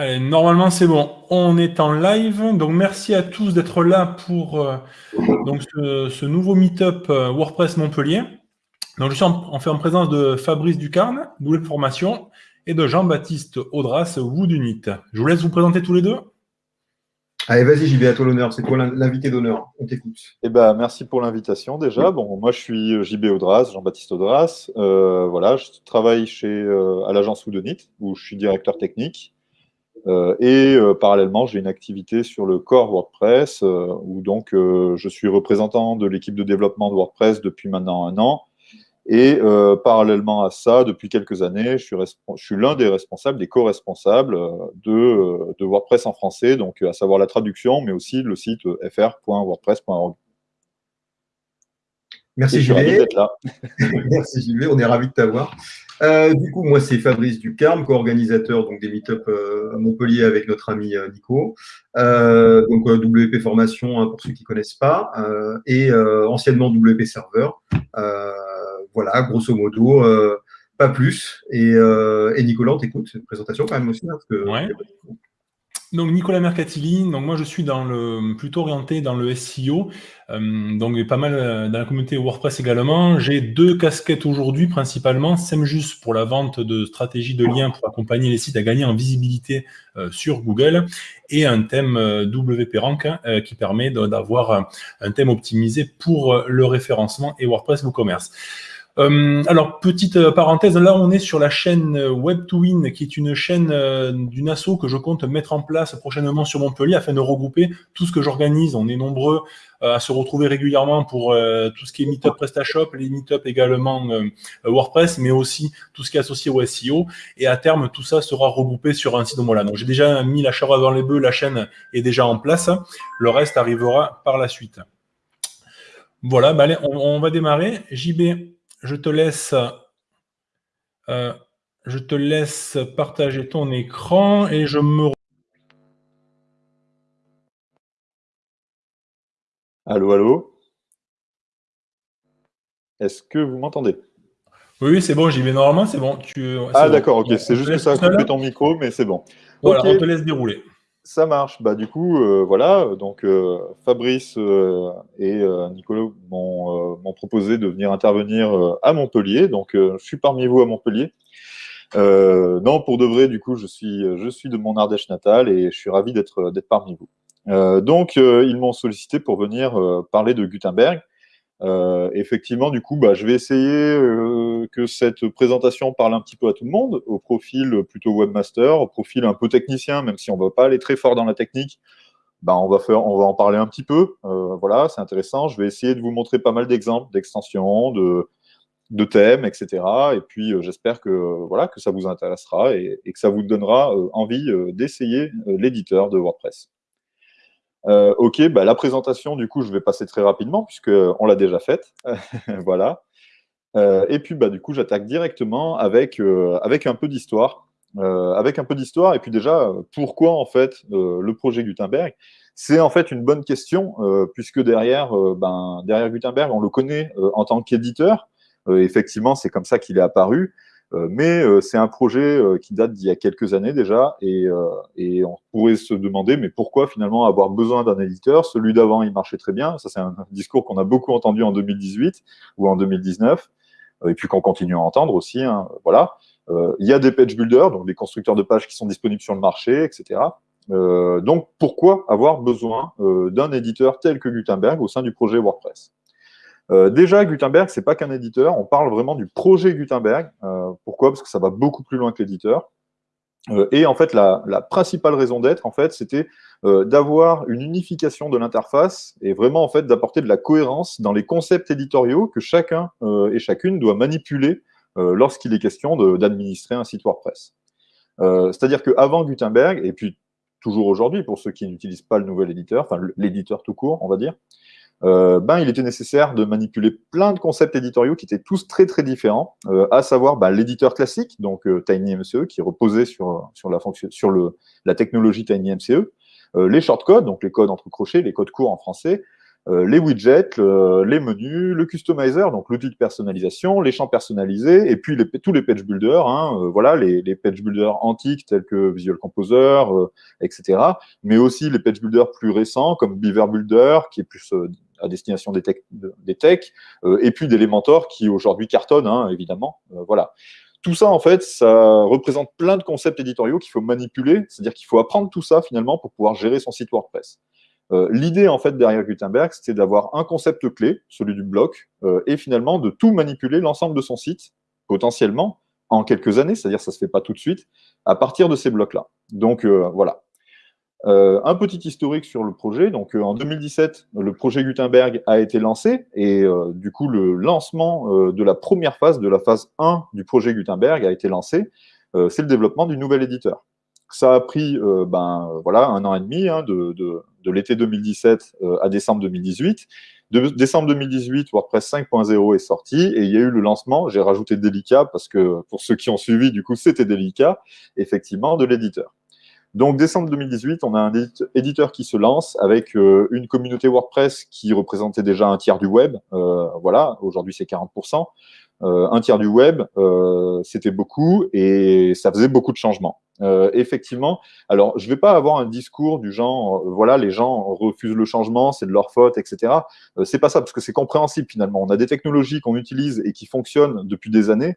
Allez, normalement c'est bon, on est en live, donc merci à tous d'être là pour euh, donc ce, nouveau meet-up euh, WordPress Montpellier. Donc je suis en, fait en présence de Fabrice Ducarne, Double Formation, et de Jean-Baptiste Audras, Woodunit. Je vous laisse vous présenter tous les deux. Allez, vas-y JB, à toi l'honneur, c'est toi l'invité d'honneur, on t'écoute. Eh ben, merci pour l'invitation déjà. Bon, moi je suis JB Audras, Jean-Baptiste Audras. Euh, voilà, je travaille chez, à l'agence Woodunit, où je suis directeur technique. Euh, et euh, parallèlement, j'ai une activité sur le core WordPress, euh, où donc je suis représentant de l'équipe de développement de WordPress depuis maintenant un an. Et parallèlement à ça, depuis quelques années, je suis, je suis l'un des responsables, des co-responsables de, de, WordPress en français, donc à savoir la traduction, mais aussi le site fr.wordpress.org. Merci JB. Merci JB, on est ravis de t'avoir. Euh, du coup, moi, c'est Fabrice Ducarme, co-organisateur des meet-up euh, à Montpellier avec notre ami euh, Nico. donc, WP Formation, hein, pour ceux qui ne connaissent pas, et anciennement WP Serveur. voilà, grosso modo, pas plus. Et, Nicolas, on t'écoute, une présentation quand même aussi. Hein, donc Nicolas Mercatili, donc moi je suis dans le plutôt orienté dans le SEO, euh, donc pas mal euh, dans la communauté WordPress également. J'ai deux casquettes aujourd'hui principalement, SEMJUS pour la vente de stratégies de liens pour accompagner les sites à gagner en visibilité euh, sur Google et un thème WP Rank qui permet d'avoir un thème optimisé pour le référencement et WordPress WooCommerce. Euh, alors, petite euh, parenthèse, là on est sur la chaîne euh, Web2Win, qui est une chaîne d'une asso que je compte mettre en place prochainement sur Montpellier afin de regrouper tout ce que j'organise. On est nombreux à se retrouver régulièrement pour tout ce qui est Meetup PrestaShop, les Meetup également WordPress, mais aussi tout ce qui est associé au SEO. Et à terme, tout ça sera regroupé sur un site de là. Donc j'ai déjà mis la charrue dans les bœufs, la chaîne est déjà en place. Le reste arrivera par la suite. Voilà, bah on va démarrer. JB, je te laisse, euh, je te laisse partager ton écran et je me... Allô, allô? Est-ce que vous m'entendez? Oui, c'est bon, j'y vais normalement, c'est bon. Tu... Ah d'accord, ok, c'est juste que ça a coupé ton micro, mais c'est bon. Voilà, on te laisse dérouler. Ça marche. Bah, du coup, euh, voilà. Donc, euh, Fabrice euh, et Nicolas m'ont proposé de venir intervenir à Montpellier. Donc, je suis parmi vous à Montpellier. non, pour de vrai, du coup, je suis, je suis de mon Ardèche natale et je suis ravi d'être parmi vous. donc, ils m'ont sollicité pour venir parler de Gutenberg. Euh, effectivement, du coup, bah, je vais essayer euh, que cette présentation parle un petit peu à tout le monde, au profil plutôt webmaster, au profil un peu technicien, même si on ne va pas aller très fort dans la technique, bah, on, va en parler un petit peu. Euh, voilà, c'est intéressant. Je vais essayer de vous montrer pas mal d'exemples, d'extensions, de, thèmes, etc. Et puis, j'espère que, voilà, que ça vous intéressera et que ça vous donnera envie d'essayer l'éditeur de WordPress. Euh, ok, bah, la présentation, du coup, je vais passer très rapidement puisqu'on l'a déjà faite. voilà. Euh, et puis, bah, du coup, j'attaque directement avec, euh, avec un peu d'histoire. avec un peu d'histoire, et puis déjà, pourquoi en fait le projet Gutenberg? C'est en fait une bonne question, puisque derrière, ben, derrière Gutenberg, on le connaît en tant qu'éditeur. effectivement, c'est comme ça qu'il est apparu. Euh, mais euh, c'est un projet euh, qui date d'il y a quelques années déjà, et, et, on pourrait se demander, mais pourquoi finalement avoir besoin d'un éditeur? Celui d'avant, il marchait très bien. Ça, c'est un discours qu'on a beaucoup entendu en 2018 ou en 2019, et puis qu'on continue à entendre aussi. Hein, voilà. il y a des page builders, donc des constructeurs de pages qui sont disponibles sur le marché, etc. donc, pourquoi avoir besoin d'un éditeur tel que Gutenberg au sein du projet WordPress? Euh, déjà, Gutenberg, c'est pas qu'un éditeur, on parle vraiment du projet Gutenberg. Euh, pourquoi? Parce que ça va beaucoup plus loin que l'éditeur. Euh, et en fait, la, principale raison d'être, en fait, c'était d'avoir une unification de l'interface et vraiment, en fait, d'apporter de la cohérence dans les concepts éditoriaux que chacun et chacune doit manipuler lorsqu'il est question d'administrer un site WordPress. C'est-à-dire qu'avant Gutenberg, et puis toujours aujourd'hui, pour ceux qui n'utilisent pas le nouvel éditeur, enfin l'éditeur tout court, on va dire, euh, ben, il était nécessaire de manipuler plein de concepts éditoriaux qui étaient tous très très différents, euh, à savoir ben, l'éditeur classique, donc euh, TinyMCE, qui reposait sur, sur, la, sur le, la technologie TinyMCE, les shortcodes, donc les codes entre crochets, les codes courts en français, euh, les widgets, les menus, le customizer, donc l'outil de personnalisation, les champs personnalisés, et puis tous les page builders, hein, euh, voilà, les, page builders antiques tels que Visual Composer, euh, etc. Mais aussi les page builders plus récents comme Beaver Builder, qui est plus à destination des techs, des et puis d'Elementor qui aujourd'hui cartonne, hein, évidemment. voilà. Tout ça, en fait, ça représente plein de concepts éditoriaux qu'il faut manipuler, c'est-à-dire qu'il faut apprendre tout ça, finalement, pour pouvoir gérer son site WordPress. Euh, l'idée, en fait, derrière Gutenberg, c'était d'avoir un concept clé, celui du bloc, euh, et finalement de tout manipuler l'ensemble de son site, potentiellement, en quelques années, c'est-à-dire ça ne se fait pas tout de suite, à partir de ces blocs-là. Donc, euh, voilà. Un petit historique sur le projet. Donc, en 2017, le projet Gutenberg a été lancé, et du coup, le lancement de la première phase, de la phase 1 du projet Gutenberg a été lancé. C'est le développement du nouvel éditeur. Ça a pris ben, voilà, un an et demi hein, de, de l'été 2017 euh, à décembre 2018. De décembre 2018, WordPress 5.0 est sorti et il y a eu le lancement, j'ai rajouté délicat parce que pour ceux qui ont suivi, du coup, c'était délicat, effectivement, de l'éditeur. Donc, décembre 2018, on a un éditeur qui se lance avec euh, une communauté WordPress qui représentait déjà un tiers du web. Euh, voilà, aujourd'hui, c'est 40%. Un tiers du web, c'était beaucoup et ça faisait beaucoup de changements. Euh, effectivement, alors je ne vais pas avoir un discours du genre, euh, voilà, les gens refusent le changement, c'est de leur faute, etc. Euh, c'est pas ça, parce que c'est compréhensible finalement. On a des technologies qu'on utilise et qui fonctionnent depuis des années,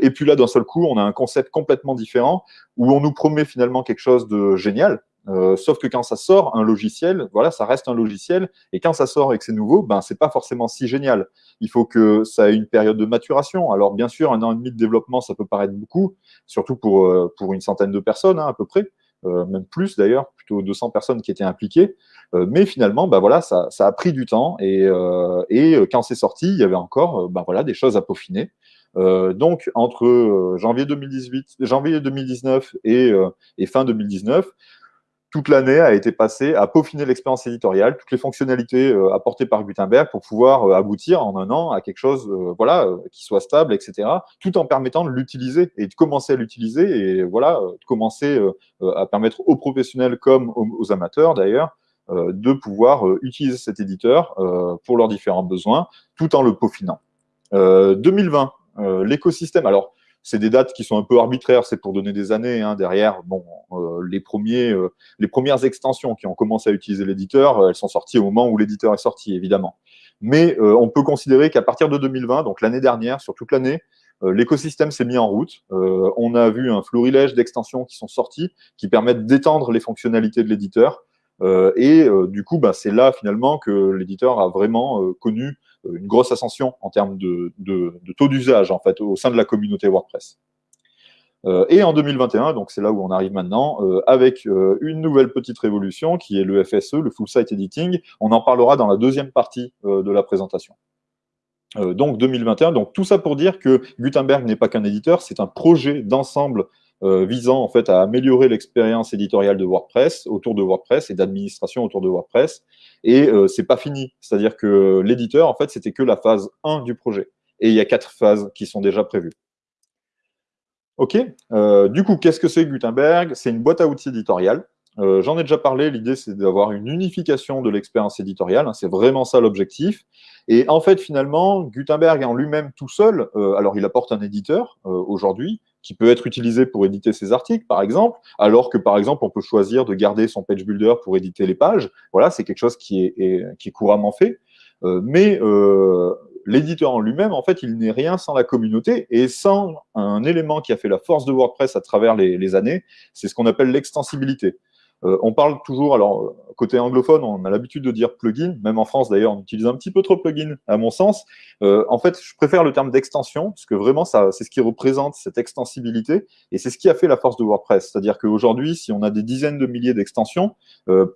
et puis là, d'un seul coup, on a un concept complètement différent où on nous promet finalement quelque chose de génial, euh, sauf que quand ça sort un logiciel, voilà, ça reste un logiciel, et quand ça sort et que c'est nouveau, ben c'est pas forcément si génial. Il faut que ça ait une période de maturation. Alors bien sûr, un an et demi de développement, ça peut paraître beaucoup, surtout pour euh, pour une centaine de personnes hein, à peu près, euh, même plus d'ailleurs, plutôt 200 personnes qui étaient impliquées. mais finalement, ben voilà, ça, ça a pris du temps, et, et quand c'est sorti, il y avait encore ben voilà des choses à peaufiner. donc entre janvier 2018, janvier 2019 et, et fin 2019 toute l'année a été passée à peaufiner l'expérience éditoriale, toutes les fonctionnalités euh, apportées par Gutenberg pour pouvoir euh, aboutir en un an à quelque chose euh, voilà, qui soit stable, etc., tout en permettant de l'utiliser et de commencer à l'utiliser et voilà, de commencer à permettre aux professionnels comme aux, amateurs d'ailleurs de pouvoir utiliser cet éditeur pour leurs différents besoins tout en le peaufinant. 2020, l'écosystème, alors c'est des dates qui sont un peu arbitraires, c'est pour donner des années. Hein, derrière, bon, euh, les, premiers, euh, les premières extensions qui ont commencé à utiliser l'éditeur, euh, elles sont sorties au moment où l'éditeur est sorti, évidemment. Mais on peut considérer qu'à partir de 2020, donc l'année dernière, sur toute l'année, l'écosystème s'est mis en route. on a vu un florilège d'extensions qui sont sorties, qui permettent d'étendre les fonctionnalités de l'éditeur. et du coup, bah, c'est là finalement que l'éditeur a vraiment connu euh, une grosse ascension en termes de, taux d'usage en fait au sein de la communauté WordPress. Euh, et en 2021, donc c'est là où on arrive maintenant, euh, avec une nouvelle petite révolution qui est le FSE, le Full Site Editing. On en parlera dans la deuxième partie de la présentation. donc 2021, donc tout ça pour dire que Gutenberg n'est pas qu'un éditeur, c'est un projet d'ensemble euh, visant en fait à améliorer l'expérience éditoriale de WordPress autour de WordPress et d'administration autour de WordPress. Et euh, c'est pas fini, c'est-à-dire que l'éditeur en fait c'était que la phase 1 du projet. Et il y a quatre phases qui sont déjà prévues. Ok, euh, du coup, qu'est-ce que c'est Gutenberg? C'est une boîte à outils éditoriale. J'en ai déjà parlé, l'idée c'est d'avoir une unification de l'expérience éditoriale, hein, c'est vraiment ça l'objectif. Et en fait, finalement, Gutenberg en lui-même tout seul, alors il apporte un éditeur aujourd'hui, qui peut être utilisé pour éditer ses articles, par exemple, alors que, par exemple, on peut choisir de garder son page builder pour éditer les pages. Voilà, c'est quelque chose qui est, qui est couramment fait. Euh, mais euh, l'éditeur en lui-même, en fait, il n'est rien sans la communauté et sans un élément qui a fait la force de WordPress à travers les, les années, c'est ce qu'on appelle l'extensibilité. Euh, on parle toujours, alors euh, côté anglophone, on a l'habitude de dire plugin, même en France d'ailleurs, on utilise un petit peu trop plugin à mon sens. Euh, en fait, je préfère le terme d'extension, parce que vraiment, c'est ce qui représente cette extensibilité, et c'est ce qui a fait la force de WordPress. C'est-à-dire qu'aujourd'hui, si on a des dizaines de milliers d'extensions,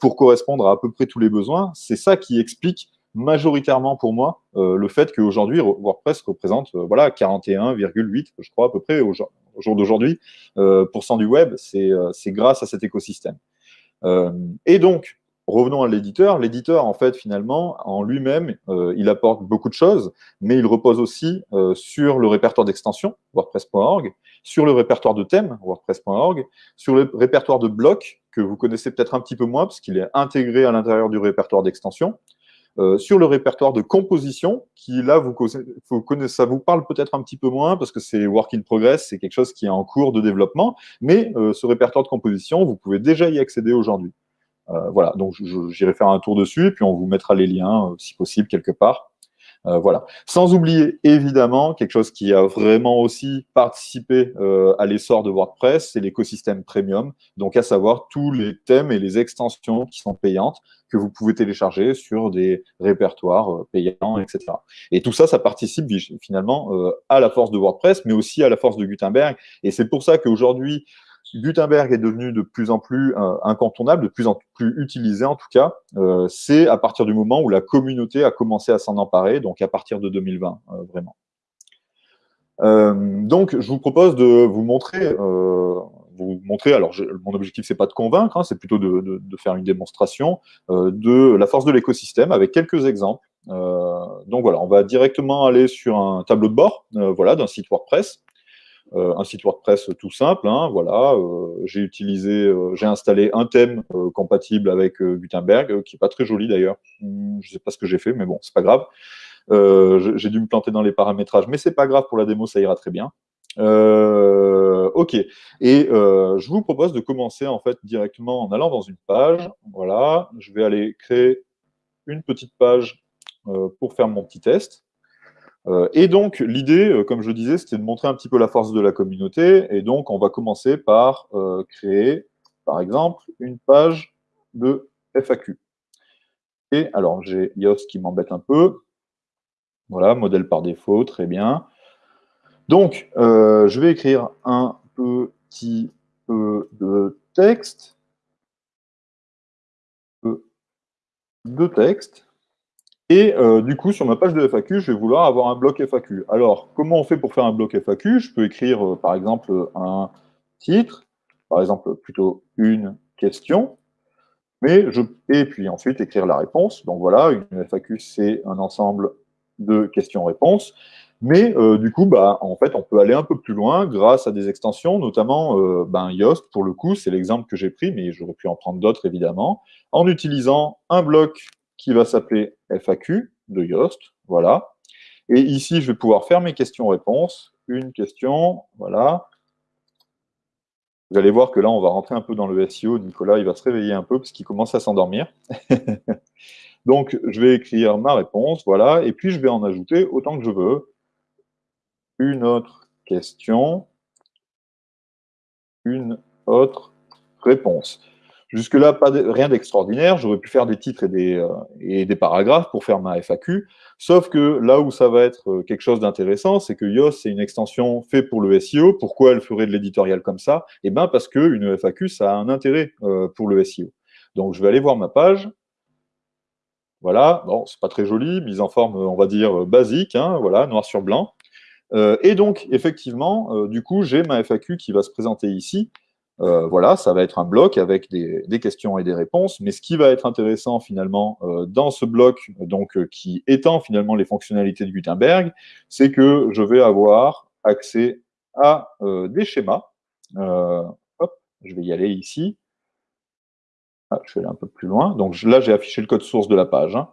pour correspondre à à peu près tous les besoins, c'est ça qui explique majoritairement pour moi le fait qu'aujourd'hui, WordPress représente voilà 41,8, je crois à peu près au jour, d'aujourd'hui, pour cent du web, c'est grâce à cet écosystème. Euh, et donc, revenons à l'éditeur. L'éditeur, en fait, finalement, en lui-même, euh, il apporte beaucoup de choses, mais il repose aussi euh, sur le répertoire d'extension, WordPress.org, sur le répertoire de thèmes, WordPress.org, sur le répertoire de blocs, que vous connaissez peut-être un petit peu moins, parce qu'il est intégré à l'intérieur du répertoire d'extension. Sur le répertoire de composition, qui là, vous, connaissez, ça vous parle peut-être un petit peu moins parce que c'est work in progress, c'est quelque chose qui est en cours de développement, mais ce répertoire de composition, vous pouvez déjà y accéder aujourd'hui. voilà, donc j'irai faire un tour dessus, et puis on vous mettra les liens, si possible, quelque part. Euh, voilà. Sans oublier, évidemment, quelque chose qui a vraiment aussi participé euh, à l'essor de WordPress, c'est l'écosystème premium, donc à savoir tous les thèmes et les extensions qui sont payantes, que vous pouvez télécharger sur des répertoires euh, payants, etc. Et tout ça, ça participe finalement à la force de WordPress, mais aussi à la force de Gutenberg. Et c'est pour ça qu'aujourd'hui, Gutenberg est devenu de plus en plus euh, incontournable, de plus en plus utilisé en tout cas. Euh, c'est à partir du moment où la communauté a commencé à s'en emparer, donc à partir de 2020, euh, vraiment. donc, je vous propose de vous montrer, vous montrer. Alors, mon objectif c'est pas de convaincre, hein, c'est plutôt de, faire une démonstration de la force de l'écosystème avec quelques exemples. donc voilà, on va directement aller sur un tableau de bord, voilà, d'un site WordPress. Euh, un site WordPress tout simple. Hein, voilà, euh, j'ai utilisé, euh, j'ai installé un thème compatible avec Gutenberg, qui est pas très joli d'ailleurs. Hmm, je sais pas ce que j'ai fait, mais bon, c'est pas grave. j'ai dû me planter dans les paramétrages, mais c'est pas grave pour la démo, ça ira très bien. ok, et je vous propose de commencer en fait directement en allant dans une page. Voilà, je vais aller créer une petite page pour faire mon petit test. Euh, et donc, l'idée, euh, comme je disais, c'était de montrer un petit peu la force de la communauté. Et donc, on va commencer par euh, créer, par exemple, une page de FAQ. Et alors, j'ai Yoast qui m'embête un peu. Voilà, modèle par défaut, très bien. Donc, je vais écrire un petit peu de texte. De texte. Et euh, du coup, sur ma page de FAQ, je vais vouloir avoir un bloc FAQ. Alors, comment on fait pour faire un bloc FAQ Je peux écrire, euh, par exemple, un titre, par exemple, plutôt une question, mais et puis ensuite écrire la réponse. Donc voilà, une FAQ, c'est un ensemble de questions-réponses. Mais euh, du coup, bah, en fait, on peut aller un peu plus loin grâce à des extensions, notamment ben, Yoast, pour le coup, c'est l'exemple que j'ai pris, mais j'aurais pu en prendre d'autres, évidemment, en utilisant un bloc qui va s'appeler FAQ de Yoast. Voilà. Et ici, je vais pouvoir faire mes questions-réponses. Une question, voilà. Vous allez voir que là, on va rentrer un peu dans le SEO. Nicolas, il va se réveiller un peu parce qu'il commence à s'endormir. Donc, je vais écrire ma réponse, voilà. Et puis, je vais en ajouter autant que je veux. Une autre question. Une autre réponse. Jusque-là, rien d'extraordinaire. J'aurais pu faire des titres et des, euh, paragraphes pour faire ma FAQ. Sauf que là où ça va être euh, quelque chose d'intéressant, c'est que Yoast, c'est une extension faite pour le SEO. Pourquoi elle ferait de l'éditorial comme ça? Eh bien, parce qu'une FAQ, ça a un intérêt euh, pour le SEO. Donc, je vais aller voir ma page. Voilà, bon, c'est pas très joli, mise en forme, on va dire, basique, hein, voilà, noir sur blanc. et donc, effectivement, du coup, j'ai ma FAQ qui va se présenter ici. Euh, voilà, ça va être un bloc avec des, questions et des réponses. Mais ce qui va être intéressant finalement euh, dans ce bloc, donc euh, qui étend finalement les fonctionnalités de Gutenberg, c'est que je vais avoir accès à des schémas. je vais y aller ici. Ah, je vais aller un peu plus loin. Donc là, j'ai affiché le code source de la page. Hein.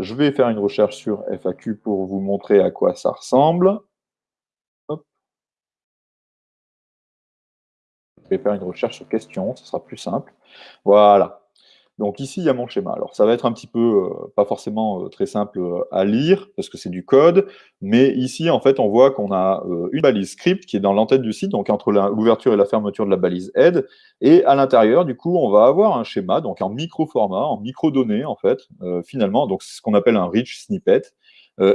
je vais faire une recherche sur FAQ pour vous montrer à quoi ça ressemble. Vais faire une recherche sur question, ce sera plus simple. Voilà. Donc ici, il y a mon schéma. Alors ça va être un petit peu, euh, pas forcément euh, très simple euh, à lire, parce que c'est du code, mais ici, en fait, on voit qu'on a une balise script qui est dans l'entête du site, donc entre l'ouverture et la fermeture de la balise aide, et à l'intérieur, du coup, on va avoir un schéma, donc en micro-format, en micro-données, en fait, finalement, donc c'est ce qu'on appelle un rich snippet,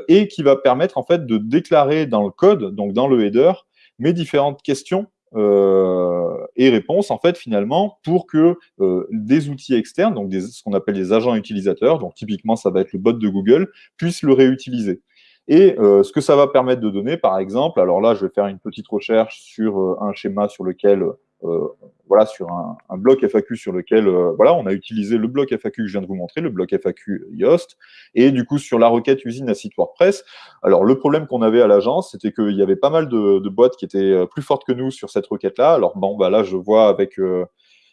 et qui va permettre, en fait, de déclarer dans le code, donc dans le header, mes différentes questions euh, et réponses, en fait, finalement, pour que euh, des outils externes, donc ce qu'on appelle des agents utilisateurs, donc typiquement, ça va être le bot de Google, puissent le réutiliser. Et euh, ce que ça va permettre de donner, par exemple, alors là, je vais faire une petite recherche sur un schéma sur lequel voilà, sur un, bloc FAQ sur lequel euh, voilà, on a utilisé le bloc FAQ que je viens de vous montrer, le bloc FAQ Yoast, et du coup sur la requête usine à site WordPress. Alors le problème qu'on avait à l'agence, c'était qu'il y avait pas mal de, boîtes qui étaient euh, plus fortes que nous sur cette requête-là. Alors bon, bah là je vois avec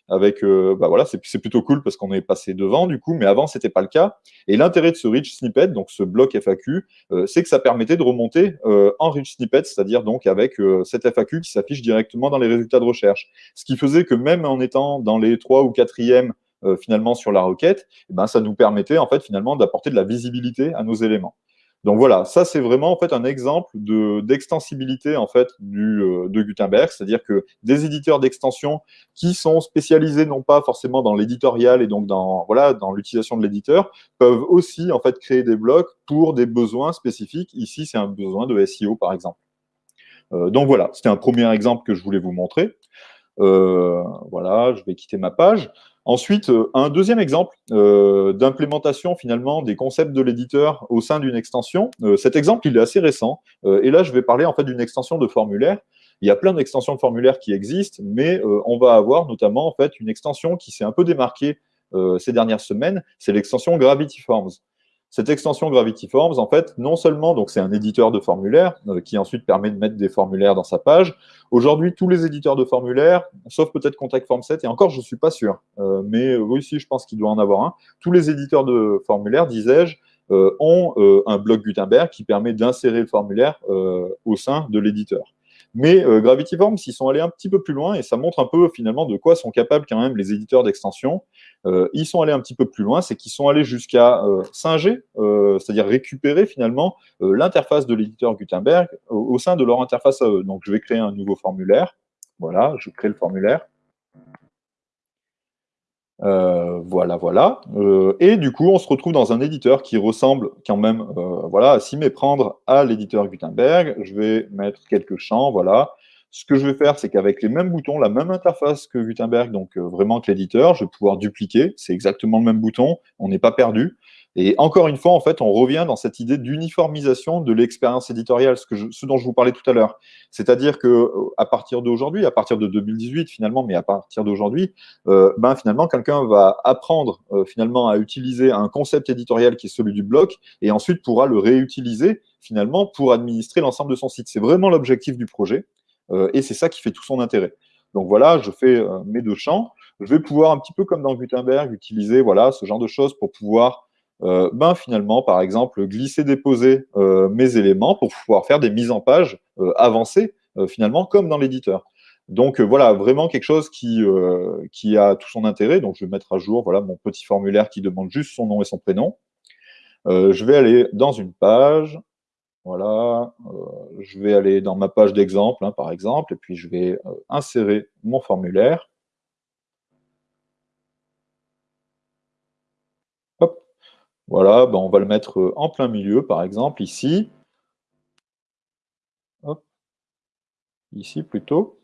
avec, euh, bah voilà, c'est plutôt cool parce qu'on est passé devant du coup, mais avant c'était pas le cas. Et l'intérêt de ce rich snippet, donc ce bloc FAQ, euh, c'est que ça permettait de remonter euh, en rich snippet, c'est-à-dire donc avec cette FAQ qui s'affiche directement dans les résultats de recherche. Ce qui faisait que même en étant dans les trois ou quatrièmes finalement sur la requête, eh ben, ça nous permettait en fait finalement d'apporter de la visibilité à nos éléments. Donc voilà, ça c'est vraiment en fait un exemple d'extensibilité en fait du, euh, de Gutenberg, c'est-à-dire que des éditeurs d'extension qui sont spécialisés non pas forcément dans l'éditorial et donc dans voilà dans l'utilisation de l'éditeur peuvent aussi en fait créer des blocs pour des besoins spécifiques. Ici c'est un besoin de SEO par exemple. Euh, donc voilà, c'était un premier exemple que je voulais vous montrer. Euh, voilà, je vais quitter ma page. Ensuite, euh, un deuxième exemple euh, d'implémentation finalement des concepts de l'éditeur au sein d'une extension. Euh, cet exemple, il est assez récent. et là, je vais parler en fait d'une extension de formulaire. Il y a plein d'extensions de formulaire qui existent, mais on va avoir notamment en fait une extension qui s'est un peu démarquée ces dernières semaines. C'est l'extension Gravity Forms. Cette extension Gravity Forms, en fait, non seulement donc c'est un éditeur de formulaires euh, qui ensuite permet de mettre des formulaires dans sa page. Aujourd'hui, tous les éditeurs de formulaires, sauf peut-être Contact Form 7, et encore, je ne suis pas sûr, euh, mais oui, si, je pense qu'il doit en avoir un. Tous les éditeurs de formulaires, disais-je, euh, ont un bloc Gutenberg qui permet d'insérer le formulaire au sein de l'éditeur. Mais Gravity Forms, ils sont allés un petit peu plus loin et ça montre un peu finalement de quoi sont capables quand même les éditeurs d'extension. Euh, ils sont allés un petit peu plus loin, c'est qu'ils sont allés jusqu'à euh, singer, euh, c'est-à-dire récupérer finalement l'interface de l'éditeur Gutenberg au, sein de leur interface à. Donc je vais créer un nouveau formulaire. Voilà, je crée le formulaire. voilà, voilà. et du coup, on se retrouve dans un éditeur qui ressemble quand même voilà, à s'y méprendre à l'éditeur Gutenberg. Je vais mettre quelques champs, voilà. Ce que je vais faire, c'est qu'avec les mêmes boutons, la même interface que Gutenberg, donc euh, vraiment que l'éditeur, je vais pouvoir dupliquer. C'est exactement le même bouton, on n'est pas perdu. Et encore une fois, en fait, on revient dans cette idée d'uniformisation de l'expérience éditoriale, ce, que ce dont je vous parlais tout à l'heure. C'est-à-dire que euh, à partir d'aujourd'hui, à partir de 2018 finalement, mais à partir d'aujourd'hui, euh, ben finalement, quelqu'un va apprendre finalement à utiliser un concept éditorial qui est celui du bloc, et ensuite pourra le réutiliser finalement pour administrer l'ensemble de son site. C'est vraiment l'objectif du projet. Euh, et c'est ça qui fait tout son intérêt. Donc voilà, je fais euh, mes deux champs. Je vais pouvoir, un petit peu comme dans Gutenberg, utiliser voilà, ce genre de choses pour pouvoir euh, ben, finalement, par exemple, glisser, déposer mes éléments pour pouvoir faire des mises en page avancées, finalement, comme dans l'éditeur. Donc voilà, vraiment quelque chose qui, qui a tout son intérêt. Donc je vais mettre à jour voilà, mon petit formulaire qui demande juste son nom et son prénom. je vais aller dans une page. Voilà, euh, je vais aller dans ma page d'exemple, hein, par exemple, et puis je vais euh, insérer mon formulaire. Voilà, ben, on va le mettre euh, en plein milieu, par exemple, ici. Ici, plutôt.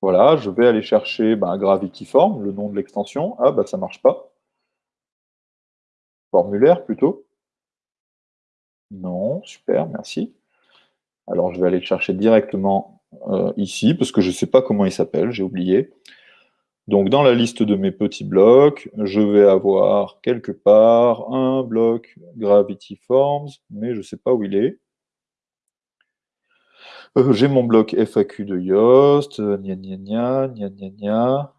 Voilà, je vais aller chercher ben, Gravity Form, le nom de l'extension. Ah, ben, ça ne marche pas. Formulaire, plutôt. Non, super, merci. Alors, je vais aller le chercher directement euh, ici, parce que je ne sais pas comment il s'appelle, j'ai oublié. Donc, dans la liste de mes petits blocs, je vais avoir quelque part un bloc Gravity Forms, mais je ne sais pas où il est. Euh, j'ai mon bloc FAQ de Yoast, gna gna gna, gna gna gna.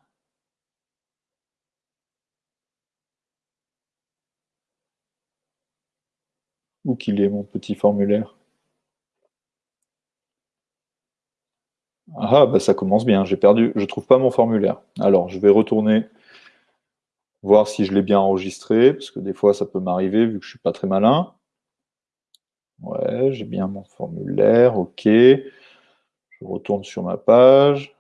Où qu'il est, mon petit formulaire Ah, bah ça commence bien, j'ai perdu, je ne trouve pas mon formulaire. Alors, je vais retourner voir si je l'ai bien enregistré, parce que des fois, ça peut m'arriver, vu que je ne suis pas très malin. Ouais, j'ai bien mon formulaire, ok. Je retourne sur ma page.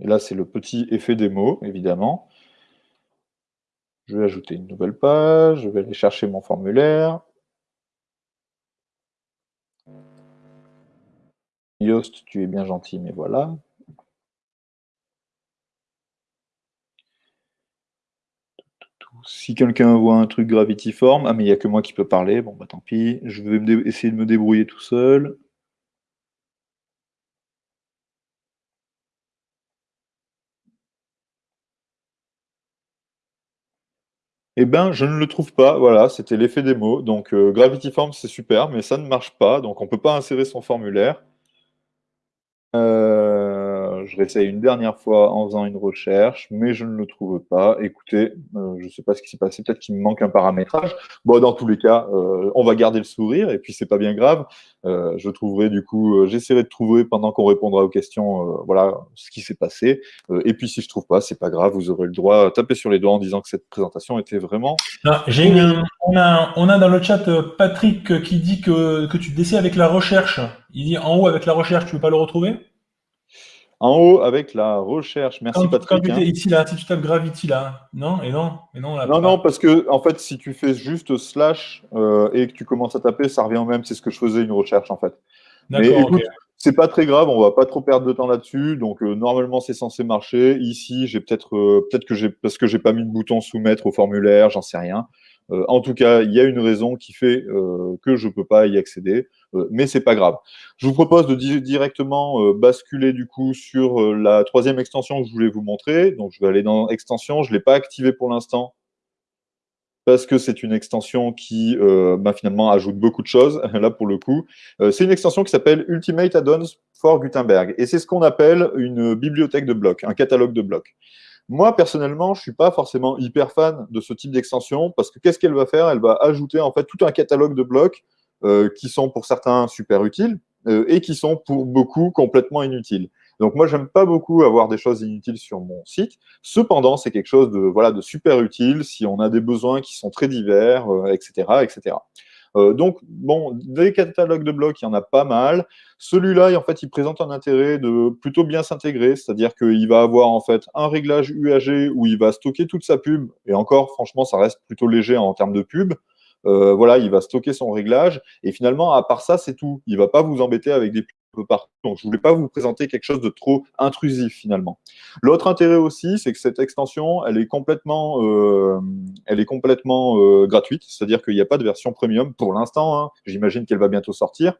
Et là, c'est le petit effet démo, évidemment. Je vais ajouter une nouvelle page, je vais aller chercher mon formulaire. Yoast, tu es bien gentil, mais voilà. Si quelqu'un voit un truc Gravity Form, ah mais il n'y a que moi qui peux parler, bon bah tant pis, je vais essayer de me débrouiller tout seul. Eh bien, je ne le trouve pas. Voilà, c'était l'effet des mots. Donc, euh, Gravity Forms, c'est super, mais ça ne marche pas. Donc, on ne peut pas insérer son formulaire. Euh, je réessaye une dernière fois en faisant une recherche, mais je ne le trouve pas. Écoutez, je ne sais pas ce qui s'est passé, peut-être qu'il me manque un paramétrage. Bon, dans tous les cas, on va garder le sourire, et puis c'est pas bien grave. je trouverai du coup, j'essaierai de trouver pendant qu'on répondra aux questions, voilà, ce qui s'est passé. et puis si je trouve pas, c'est pas grave, vous aurez le droit à taper sur les doigts en disant que cette présentation était vraiment. Ah, on, a, on a dans le chat Patrick qui dit que, que tu décides avec la recherche. Il dit en haut avec la recherche, tu ne veux pas le retrouver? En haut avec la recherche. Merci Patrick. Quand hein. ici là, si tu tapes Gravity là, non et non et non. non non parce que en fait si tu fais juste slash euh, et que tu commences à taper, ça revient au même. C'est ce que je faisais une recherche en fait. D'accord. C'est pas très grave, on va pas trop perdre de temps là-dessus. Donc euh, normalement c'est censé marcher. Ici j'ai peut-être euh, peut-être que j'ai parce que j'ai pas mis de bouton soumettre au formulaire, j'en sais rien. en tout cas, il y a une raison qui fait que je peux pas y accéder. Euh, mais c'est pas grave. Je vous propose de directement euh, basculer du coup sur euh, la troisième extension que je voulais vous montrer. Donc je vais aller dans extension, je ne l'ai pas activée pour l'instant parce que c'est une extension qui bah, finalement ajoute beaucoup de choses, là pour le coup. c'est une extension qui s'appelle Ultimate Add-ons for Gutenberg, et c'est ce qu'on appelle une bibliothèque de blocs, un catalogue de blocs. Moi, personnellement, je ne suis pas forcément hyper fan de ce type d'extension, parce que qu'est-ce qu'elle va faire? Elle va ajouter en fait tout un catalogue de blocs qui sont pour certains super utiles euh, et qui sont pour beaucoup complètement inutiles. Donc moi, j'aime pas beaucoup avoir des choses inutiles sur mon site. Cependant, c'est quelque chose de voilà de super utile si on a des besoins qui sont très divers, etc., euh, etc. donc, bon, des catalogues de blocs, il y en a pas mal. Celui-là, en fait, il présente un intérêt de plutôt bien s'intégrer, c'est-à-dire qu'il va avoir en fait un réglage UAG où il va stocker toute sa pub, et encore, franchement, ça reste plutôt léger en termes de pub. Euh, voilà, il va stocker son réglage. Et finalement, à part ça, c'est tout. Il ne va pas vous embêter avec des pubs partout. Donc, je ne voulais pas vous présenter quelque chose de trop intrusif finalement. L'autre intérêt aussi, c'est que cette extension, elle est complètement, euh, euh, gratuite. C'est-à-dire qu'il n'y a pas de version premium pour l'instant. Hein. J'imagine qu'elle va bientôt sortir.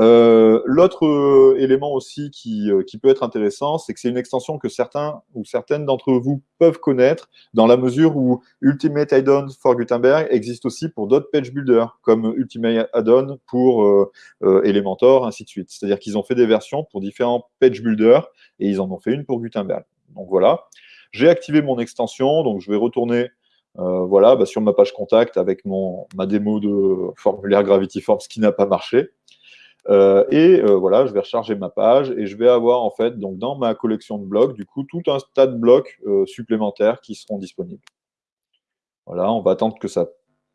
Euh, l'autre euh, élément aussi qui, euh, qui, peut être intéressant, c'est que c'est une extension que certains ou certaines d'entre vous peuvent connaître dans la mesure où Ultimate Add-on for Gutenberg existe aussi pour d'autres page builders, comme Ultimate Add-on pour Elementor, ainsi de suite. C'est-à-dire qu'ils ont fait des versions pour différents page builders et ils en ont fait une pour Gutenberg. Donc voilà. J'ai activé mon extension, donc je vais retourner voilà, bah, sur ma page contact avec mon, ma démo de formulaire Gravity Forms qui n'a pas marché. Euh, et euh, voilà, je vais recharger ma page et je vais avoir en fait, donc dans ma collection de blocs, du coup, tout un tas de blocs euh, supplémentaires qui seront disponibles. Voilà, on va attendre que ça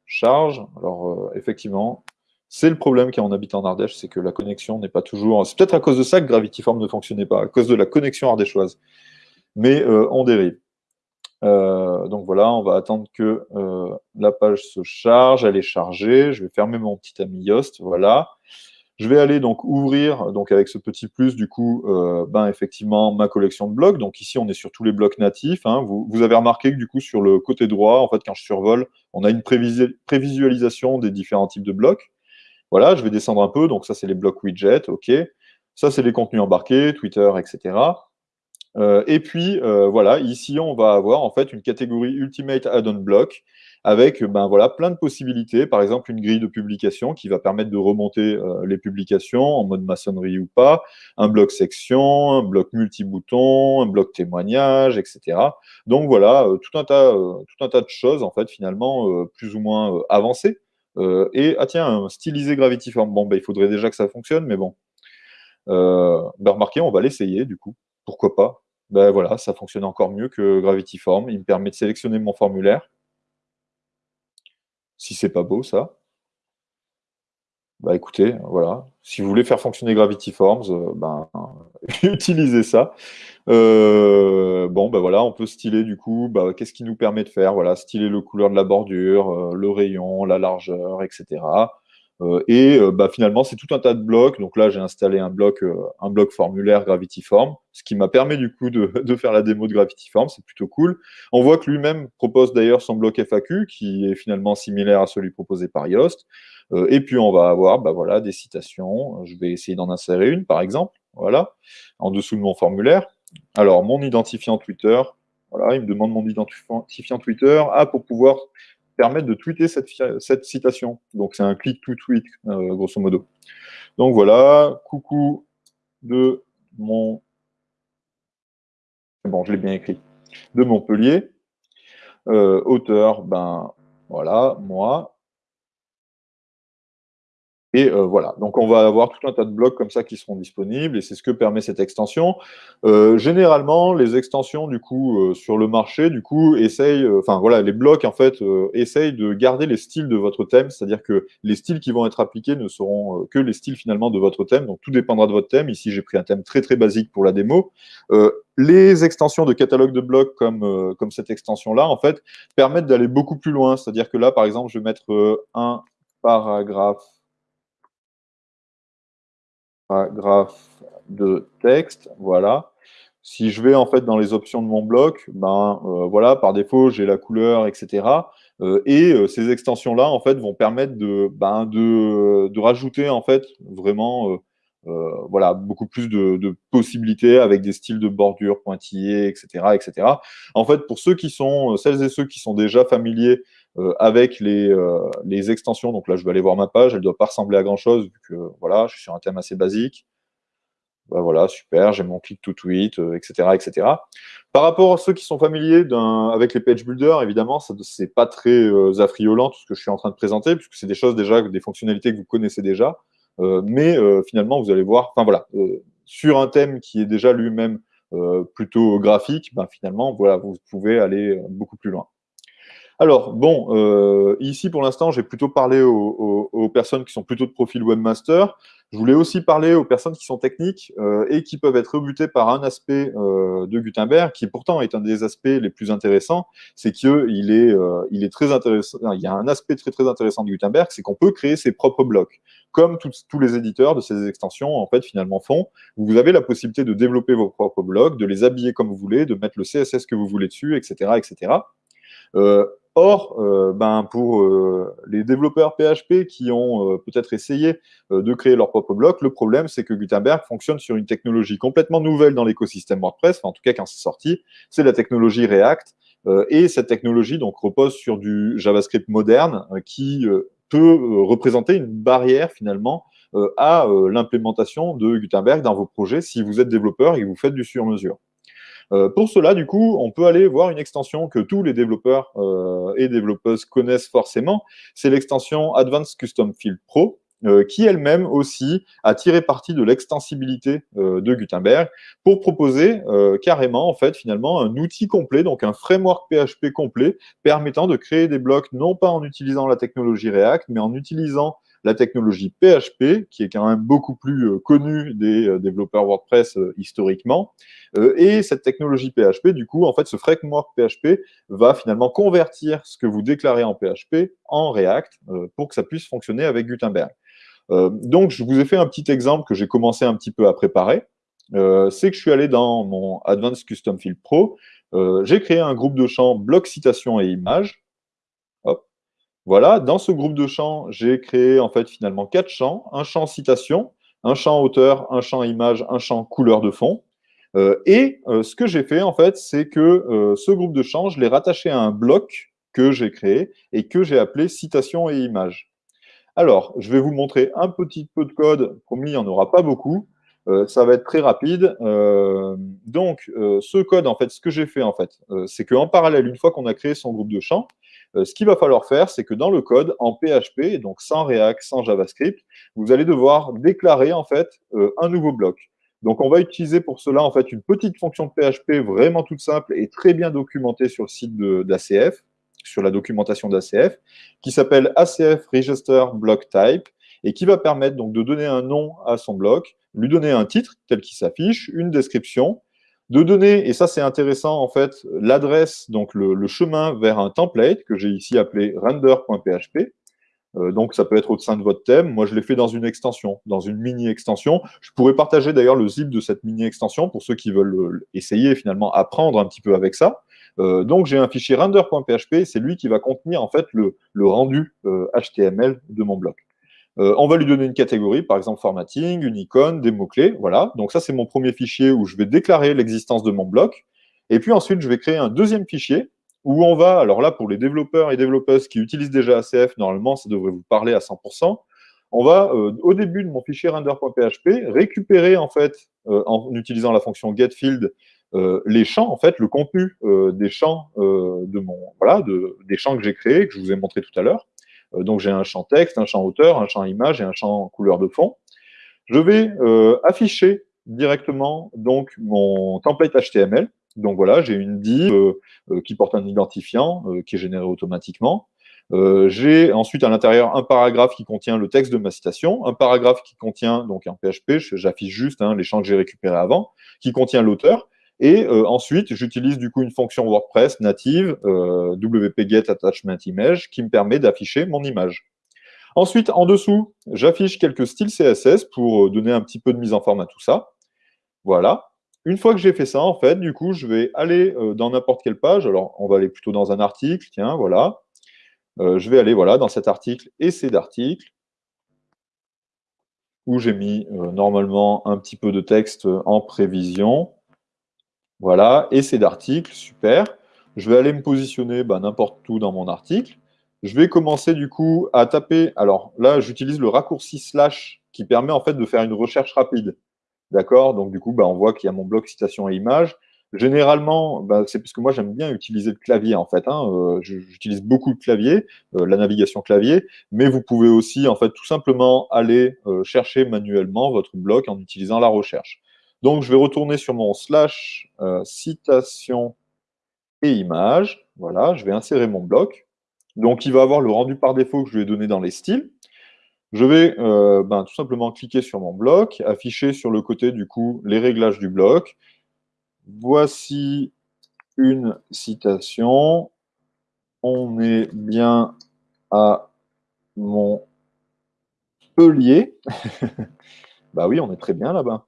charge. Alors, effectivement, c'est le problème quand on habite en Ardèche, c'est que la connexion n'est pas toujours... C'est peut-être à cause de ça que Gravityform ne fonctionnait pas, à cause de la connexion ardéchoise. Mais on dérive. donc voilà, on va attendre que la page se charge, elle est chargée. Je vais fermer mon petit ami Yoast, voilà. Je vais aller donc ouvrir, donc avec ce petit plus, du coup, euh, ben, effectivement, ma collection de blocs. Donc ici, on est sur tous les blocs natifs. Hein. Vous, avez remarqué que du coup, sur le côté droit, en fait, quand je survole, on a une prévisualisation des différents types de blocs. Voilà, je vais descendre un peu. Donc ça, c'est les blocs widget, OK. Ça, c'est les contenus embarqués, Twitter, etc. Euh, et puis, euh, voilà, ici, on va avoir en fait une catégorie Ultimate Add-on Block avec ben, voilà, plein de possibilités. Par exemple, une grille de publication qui va permettre de remonter euh, les publications en mode maçonnerie ou pas, un bloc section, un bloc multi-bouton, un bloc témoignage, etc. Donc voilà, euh, tout, un tas, euh, tout un tas de choses, en fait, finalement, plus ou moins avancées. et, ah tiens, stylisé Gravityform. Bon, ben, il faudrait déjà que ça fonctionne, mais bon. Ben, remarquez, on va l'essayer, du coup. Pourquoi pas? Ben voilà, ça fonctionne encore mieux que Gravityform. Il me permet de sélectionner mon formulaire si c'est pas beau, ça. Bah écoutez, voilà. Si vous voulez faire fonctionner Gravity Forms, euh, ben, utilisez ça. Euh, bon, ben voilà, on peut styler du coup, bah, qu'est-ce qui nous permet de faire? Voilà, styler le couleur de la bordure, euh, le rayon, la largeur, etc. Euh, et euh, bah, finalement, c'est tout un tas de blocs. Donc là, j'ai installé un bloc, euh, un bloc formulaire ce qui m'a permis du coup de, faire la démo de Gravity Form. C'est plutôt cool. On voit que lui-même propose d'ailleurs son bloc FAQ, qui est finalement similaire à celui proposé par Yoast. et puis, on va avoir bah, voilà, des citations. Je vais essayer d'en insérer une, par exemple. Voilà, en dessous de mon formulaire. Alors, mon identifiant Twitter. Voilà, il me demande mon identifiant Twitter. Ah, pour pouvoir permettre de tweeter cette, citation. Donc, c'est un click to tweet, euh, grosso modo. Donc, voilà, coucou de mon bon, je l'ai bien écrit, de Montpellier. auteur, ben voilà, moi. Et euh, voilà, donc on va avoir tout un tas de blocs comme ça qui seront disponibles et c'est ce que permet cette extension. Euh, généralement, les extensions du coup euh, sur le marché, du coup, essayent, enfin voilà, les blocs en fait essayent de garder les styles de votre thème, c'est-à-dire que les styles qui vont être appliqués ne seront que les styles finalement de votre thème, donc tout dépendra de votre thème. Ici, j'ai pris un thème très très basique pour la démo. les extensions de catalogue de blocs comme, comme cette extension-là, en fait, permettent d'aller beaucoup plus loin. C'est-à-dire que là, par exemple, je vais mettre un paragraphe paragraphe de texte, voilà. Si je vais en fait dans les options de mon bloc, ben euh, voilà, par défaut j'ai la couleur, etc. Euh, et euh, ces extensions-là en fait vont permettre de, ben, de, de rajouter en fait vraiment voilà beaucoup plus de, de, possibilités avec des styles de bordure pointillés, etc., etc. En fait, pour ceux qui sont celles et ceux qui sont déjà familiers euh, avec les, euh, les, extensions. Donc là, je vais aller voir ma page. Elle ne doit pas ressembler à grand-chose, vu que voilà, je suis sur un thème assez basique. Bah, voilà, super, j'ai mon click to tweet, etc., euh, etc. Par rapport à ceux qui sont familiers avec les page builders, évidemment, ce n'est pas très affriolant tout ce que je suis en train de présenter, puisque c'est des choses déjà, des fonctionnalités que vous connaissez déjà. mais finalement, vous allez voir, enfin voilà, sur un thème qui est déjà lui-même plutôt graphique, ben, finalement, voilà, vous pouvez aller beaucoup plus loin. Alors, bon, euh, ici, pour l'instant, j'ai plutôt parlé aux, personnes qui sont plutôt de profil webmaster. Je voulais aussi parler aux personnes qui sont techniques euh, et qui peuvent être rebutées par un aspect euh, de Gutenberg, qui pourtant est un des aspects les plus intéressants, c'est qu'il est, est très intéressant. Il y a un aspect très très intéressant de Gutenberg, c'est qu'on peut créer ses propres blocs, comme tous les éditeurs de ces extensions en fait finalement font. Vous avez la possibilité de développer vos propres blocs, de les habiller comme vous voulez, de mettre le CSS que vous voulez dessus, etc., etc. Or, euh, ben, pour euh, les développeurs PHP qui ont euh, peut-être essayé de créer leur propre bloc, le problème, c'est que Gutenberg fonctionne sur une technologie complètement nouvelle dans l'écosystème WordPress, en tout cas quand c'est sorti, c'est la technologie React. et cette technologie donc, repose sur du JavaScript moderne qui peut représenter une barrière finalement à l'implémentation de Gutenberg dans vos projets si vous êtes développeur et que vous faites du sur-mesure. Euh, pour cela, du coup, on peut aller voir une extension que tous les développeurs euh, et développeuses connaissent forcément. C'est l'extension Advanced Custom Field Pro, euh, qui elle-même aussi a tiré parti de l'extensibilité de Gutenberg pour proposer carrément, en fait, finalement, un outil complet, donc un framework PHP complet, permettant de créer des blocs non pas en utilisant la technologie React, mais en utilisant la technologie PHP, qui est quand même beaucoup plus euh, connue des euh, développeurs WordPress euh, historiquement. et cette technologie PHP, du coup, en fait, ce framework PHP va finalement convertir ce que vous déclarez en PHP en React pour que ça puisse fonctionner avec Gutenberg. donc, je vous ai fait un petit exemple que j'ai commencé un petit peu à préparer. c'est que je suis allé dans mon Advanced Custom Field Pro. j'ai créé un groupe de champs bloc citation et images. Voilà, dans ce groupe de champs, j'ai créé en fait finalement quatre champs. Un champ citation, un champ auteur, un champ image, un champ couleur de fond. Euh, et euh, ce que j'ai fait en fait, c'est que euh, ce groupe de champs, je l'ai rattaché à un bloc que j'ai créé et que j'ai appelé citation et image. Alors, je vais vous montrer un petit peu de code. Promis, il n'y en aura pas beaucoup. ça va être très rapide. donc, ce code, en fait, ce que j'ai fait, en fait, c'est qu'en parallèle, une fois qu'on a créé son groupe de champs, ce qu'il va falloir faire, c'est que dans le code, en PHP, donc sans React, sans JavaScript, vous allez devoir déclarer en fait euh, un nouveau bloc. Donc, on va utiliser pour cela en fait une petite fonction de PHP vraiment toute simple et très bien documentée sur le site d'ACF, sur la documentation d'ACF, qui s'appelle ACF Register Block Type et qui va permettre donc de donner un nom à son bloc, lui donner un titre tel qu'il s'affiche, une description, de donner, et ça c'est intéressant en fait, l'adresse, donc le, chemin vers un template que j'ai ici appelé render.php. Euh, donc ça peut être au sein de votre thème. Moi je l'ai fait dans une extension, dans une mini-extension. Je pourrais partager d'ailleurs le zip de cette mini-extension pour ceux qui veulent euh, essayer finalement apprendre un petit peu avec ça. Euh, donc j'ai un fichier render.php, c'est lui qui va contenir en fait le, rendu HTML de mon bloc. Euh, on va lui donner une catégorie, par exemple formatting, une icône, des mots-clés, voilà. Donc ça, c'est mon premier fichier où je vais déclarer l'existence de mon bloc. Et puis ensuite, je vais créer un deuxième fichier où on va, alors là, pour les développeurs et développeuses qui utilisent déjà ACF, normalement, ça devrait vous parler à 100%. On va, euh, au début de mon fichier render.php, récupérer, en fait, euh, en utilisant la fonction getField, les champs, en fait, le contenu des champs de mon, voilà, de, des champs que j'ai créés, que je vous ai montré tout à l'heure. Donc j'ai un champ texte, un champ auteur, un champ image et un champ couleur de fond. Je vais afficher directement donc mon template HTML. Donc voilà, j'ai une div qui porte un identifiant qui est généré automatiquement. Euh, j'ai ensuite à l'intérieur un paragraphe qui contient le texte de ma citation, un paragraphe qui contient, donc en PHP, j'affiche juste hein, les champs que j'ai récupérés avant, qui contient l'auteur, et euh, ensuite j'utilise du coup une fonction WordPress native, euh, wp-get-attachment-image, qui me permet d'afficher mon image. Ensuite, en dessous, j'affiche quelques styles CSS pour donner un petit peu de mise en forme à tout ça. Voilà. Une fois que j'ai fait ça, en fait, du coup, je vais aller dans n'importe quelle page. Alors, on va aller plutôt dans un article, tiens, voilà. Euh, je vais aller voilà, dans cet article, essai d'article, où j'ai mis euh, normalement un petit peu de texte en prévision. Voilà, essai d'article, super. Je vais aller me positionner bah, n'importe où dans mon article. Je vais commencer du coup à taper. Alors là, j'utilise le raccourci slash qui permet en fait de faire une recherche rapide. D'accord? Donc du coup, bah, on voit qu'il y a mon bloc citation et image. Généralement, bah, c'est parce que moi j'aime bien utiliser le clavier en fait. Hein, euh, j'utilise beaucoup le clavier, euh, la navigation clavier, mais vous pouvez aussi en fait tout simplement aller euh, chercher manuellement votre bloc en utilisant la recherche. Donc je vais retourner sur mon slash citation et image. Voilà, je vais insérer mon bloc. Donc il va avoir le rendu par défaut que je lui ai donné dans les styles. Je vais ben, tout simplement cliquer sur mon bloc, afficher sur le côté du coup les réglages du bloc, Voici une citation. On est bien à Montpellier. bah oui, on est très bien là-bas.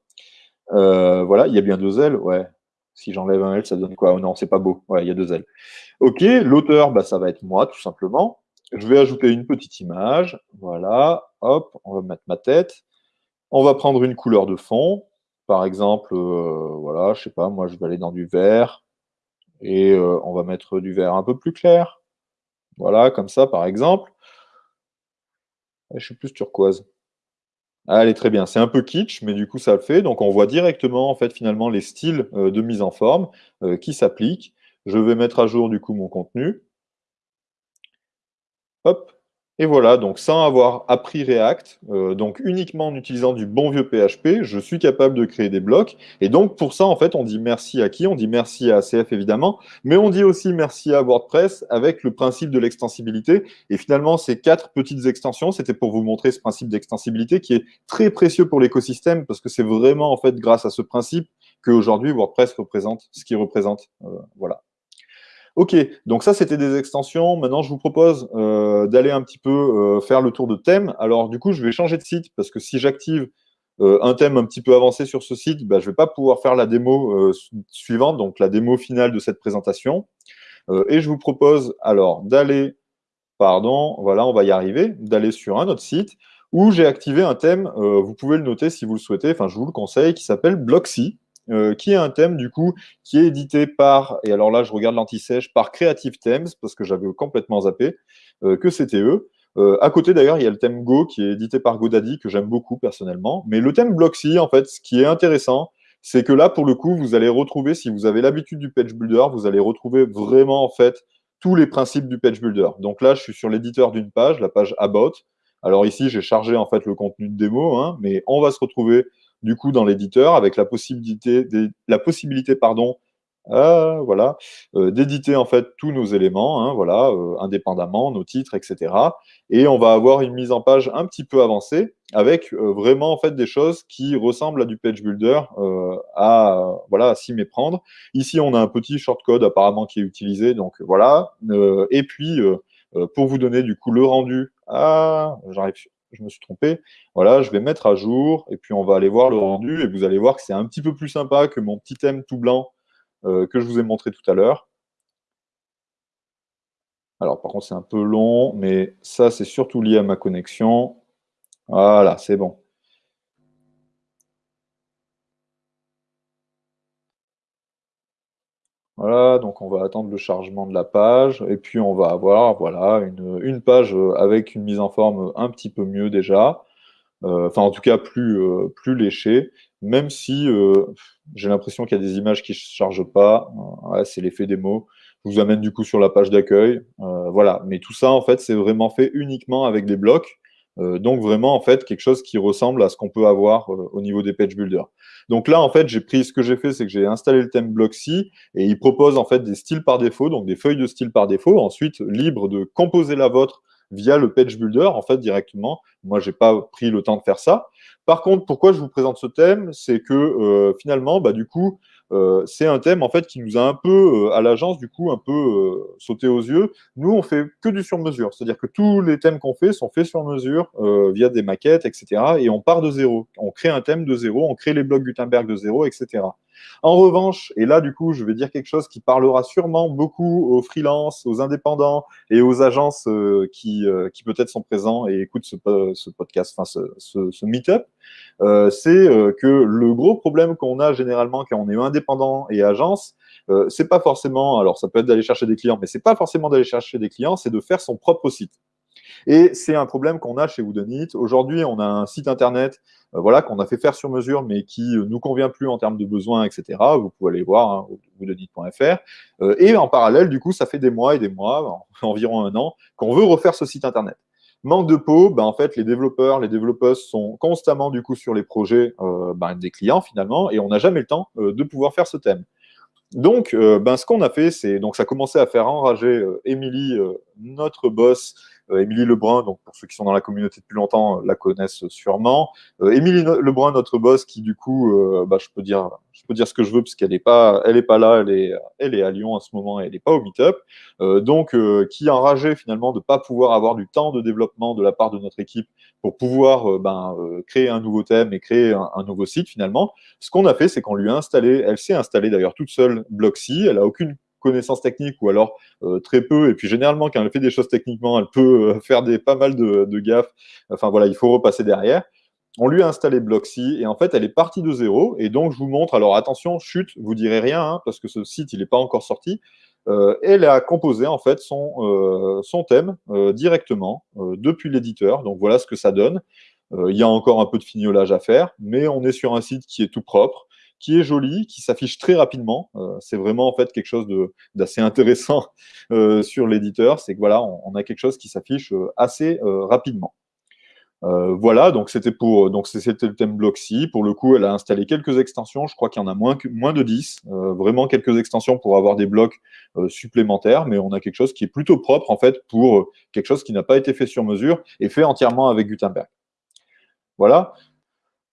Euh, voilà, il y a bien deux L, ouais. Si j'enlève un L, ça donne quoi? Oh Non, c'est pas beau. Ouais, il y a deux L. Ok, l'auteur, bah, ça va être moi, tout simplement. Je vais ajouter une petite image. Voilà, hop, on va mettre ma tête. On va prendre une couleur de fond. Par exemple, euh, voilà, je sais pas, moi je vais aller dans du vert et euh, on va mettre du vert un peu plus clair. Voilà, comme ça par exemple. Je suis plus turquoise. Allez, très bien. C'est un peu kitsch, mais du coup, ça le fait. Donc, on voit directement, en fait, finalement, les styles euh, de mise en forme qui s'appliquent. Je vais mettre à jour, du coup, mon contenu. Hop. Et voilà, donc sans avoir appris React, euh, donc uniquement en utilisant du bon vieux PHP, je suis capable de créer des blocs. Et donc pour ça, en fait, on dit merci à qui? On dit merci à ACF évidemment, mais on dit aussi merci à WordPress avec le principe de l'extensibilité. Et finalement, ces quatre petites extensions, c'était pour vous montrer ce principe d'extensibilité qui est très précieux pour l'écosystème parce que c'est vraiment en fait grâce à ce principe qu'aujourd'hui WordPress représente ce qu'il représente. Euh, voilà. Ok, donc ça c'était des extensions. Maintenant, je vous propose euh, d'aller un petit peu euh, faire le tour de thème. Alors du coup, je vais changer de site parce que si j'active euh, un thème un petit peu avancé sur ce site, bah, je ne vais pas pouvoir faire la démo suivante, donc la démo finale de cette présentation. et je vous propose alors d'aller, pardon, voilà, on va y arriver, d'aller sur un autre site où j'ai activé un thème, vous pouvez le noter si vous le souhaitez, enfin je vous le conseille, qui s'appelle Blocksy. Euh, qui est un thème du coup qui est édité par, et alors là je regarde l'anti-sèche, par Creative Themes, parce que j'avais complètement zappé euh, que c'était eux. Euh, à côté d'ailleurs, il y a le thème Go qui est édité par GoDaddy, que j'aime beaucoup personnellement. Mais le thème Blocksy, en fait, ce qui est intéressant, c'est que là, pour le coup, vous allez retrouver, si vous avez l'habitude du page builder, vous allez retrouver vraiment en fait tous les principes du page builder. Donc là, je suis sur l'éditeur d'une page, la page About. Alors ici, j'ai chargé en fait le contenu de démo, hein, mais on va se retrouver du coup dans l'éditeur avec la possibilité, la possibilité pardon, euh, voilà, euh, d'éditer en fait tous nos éléments, hein, voilà, euh, indépendamment, nos titres, etc. Et on va avoir une mise en page un petit peu avancée avec vraiment en fait des choses qui ressemblent à du page builder, à voilà, à s'y méprendre. Ici, on a un petit shortcode apparemment qui est utilisé, donc voilà. et puis pour vous donner du coup le rendu, ah, j'arrive je me suis trompé. Voilà, je vais mettre à jour et puis on va aller voir le rendu et vous allez voir que c'est un petit peu plus sympa que mon petit thème tout blanc euh, que je vous ai montré tout à l'heure. Alors par contre c'est un peu long, mais ça c'est surtout lié à ma connexion. Voilà, c'est bon. Donc on va attendre le chargement de la page, et puis on va avoir voilà, une, page euh, avec une mise en forme un petit peu mieux déjà, euh, enfin en tout cas plus, euh, léchée, même si j'ai l'impression qu'il y a des images qui ne se chargent pas. c'est l'effet démo. Je vous amène du coup sur la page d'accueil. voilà, mais tout ça, en fait, c'est vraiment fait uniquement avec des blocs. Donc vraiment, en fait, quelque chose qui ressemble à ce qu'on peut avoir au niveau des page builders. Donc là, en fait, j'ai pris ce que j'ai fait, c'est que j'ai installé le thème Blocksy et il propose en fait des styles par défaut, donc des feuilles de style par défaut. Ensuite, libre de composer la vôtre via le page builder en fait directement. Moi, j'ai pas pris le temps de faire ça. Par contre, pourquoi je vous présente ce thème, c'est que euh, finalement, bah, du coup, euh, c'est un thème en fait qui nous a un peu euh, à l'agence du coup un peu euh, sauté aux yeux. Nous, on fait que du sur-mesure, c'est-à-dire que tous les thèmes qu'on fait sont faits sur mesure via des maquettes, etc. Et on part de zéro. On crée un thème de zéro, on crée les blocs Gutenberg de zéro, etc. En revanche, et là, du coup, je vais dire quelque chose qui parlera sûrement beaucoup aux freelances, aux indépendants et aux agences qui, qui peut-être sont présents et écoutent ce, podcast, enfin ce, ce, meet-up. Euh, c'est euh, que le gros problème qu'on a généralement quand on est indépendant et agence, euh, c'est pas forcément, alors ça peut être d'aller chercher des clients, mais c'est pas forcément d'aller chercher des clients, c'est de faire son propre site. Et c'est un problème qu'on a chez Woodenit. Aujourd'hui, on a un site internet voilà, qu'on a fait faire sur mesure, mais qui ne nous convient plus en termes de besoins, etc. Vous pouvez aller voir, hein, woodenit.fr. et en parallèle, du coup, ça fait des mois et des mois, environ un an, qu'on veut refaire ce site internet. Manque de peau, ben, en fait, les développeurs, les développeuses sont constamment du coup sur les projets euh, ben, des clients finalement, et on n'a jamais le temps euh, de pouvoir faire ce thème. Donc, euh, ben, ce qu'on a fait, c'est donc ça commençait à faire enrager Émilie, notre boss, euh, Émilie Lebrun, donc pour ceux qui sont dans la communauté depuis longtemps, euh, la connaissent sûrement. Euh, Émilie Lebrun, notre boss, qui du coup, bah, je peux dire, je peux dire ce que je veux parce qu'elle n'est pas, elle pas là, elle est, elle est à Lyon en ce moment, elle n'est pas au meet-up. donc, qui enragé finalement de pas pouvoir avoir du temps de développement de la part de notre équipe pour pouvoir ben, créer un nouveau thème et créer un, nouveau site finalement. Ce qu'on a fait, c'est qu'on lui a installé, elle s'est installée d'ailleurs toute seule Blocksy, elle a aucune connaissances techniques ou alors euh, très peu. Et puis généralement, quand elle fait des choses techniquement, elle peut euh, faire des, pas mal de, de gaffes. Enfin voilà, il faut repasser derrière. On lui a installé Blocksy et en fait, elle est partie de zéro. Et donc, je vous montre. Alors attention, chute, vous direz rien hein, parce que ce site, il n'est pas encore sorti. Euh, elle a composé en fait son, son thème directement depuis l'éditeur. Donc voilà ce que ça donne. Il y a encore un peu de fignolage à faire, mais on est sur un site qui est tout propre qui est joli, qui s'affiche très rapidement. Euh, c'est vraiment en fait quelque chose d'assez intéressant euh, sur l'éditeur, c'est que voilà, on, a quelque chose qui s'affiche euh, assez rapidement. voilà, donc c'était pour donc c'était le thème Blocksy. Pour le coup, elle a installé quelques extensions. Je crois qu'il y en a moins que moins de 10. vraiment quelques extensions pour avoir des blocs supplémentaires, mais on a quelque chose qui est plutôt propre en fait pour quelque chose qui n'a pas été fait sur mesure et fait entièrement avec Gutenberg. Voilà.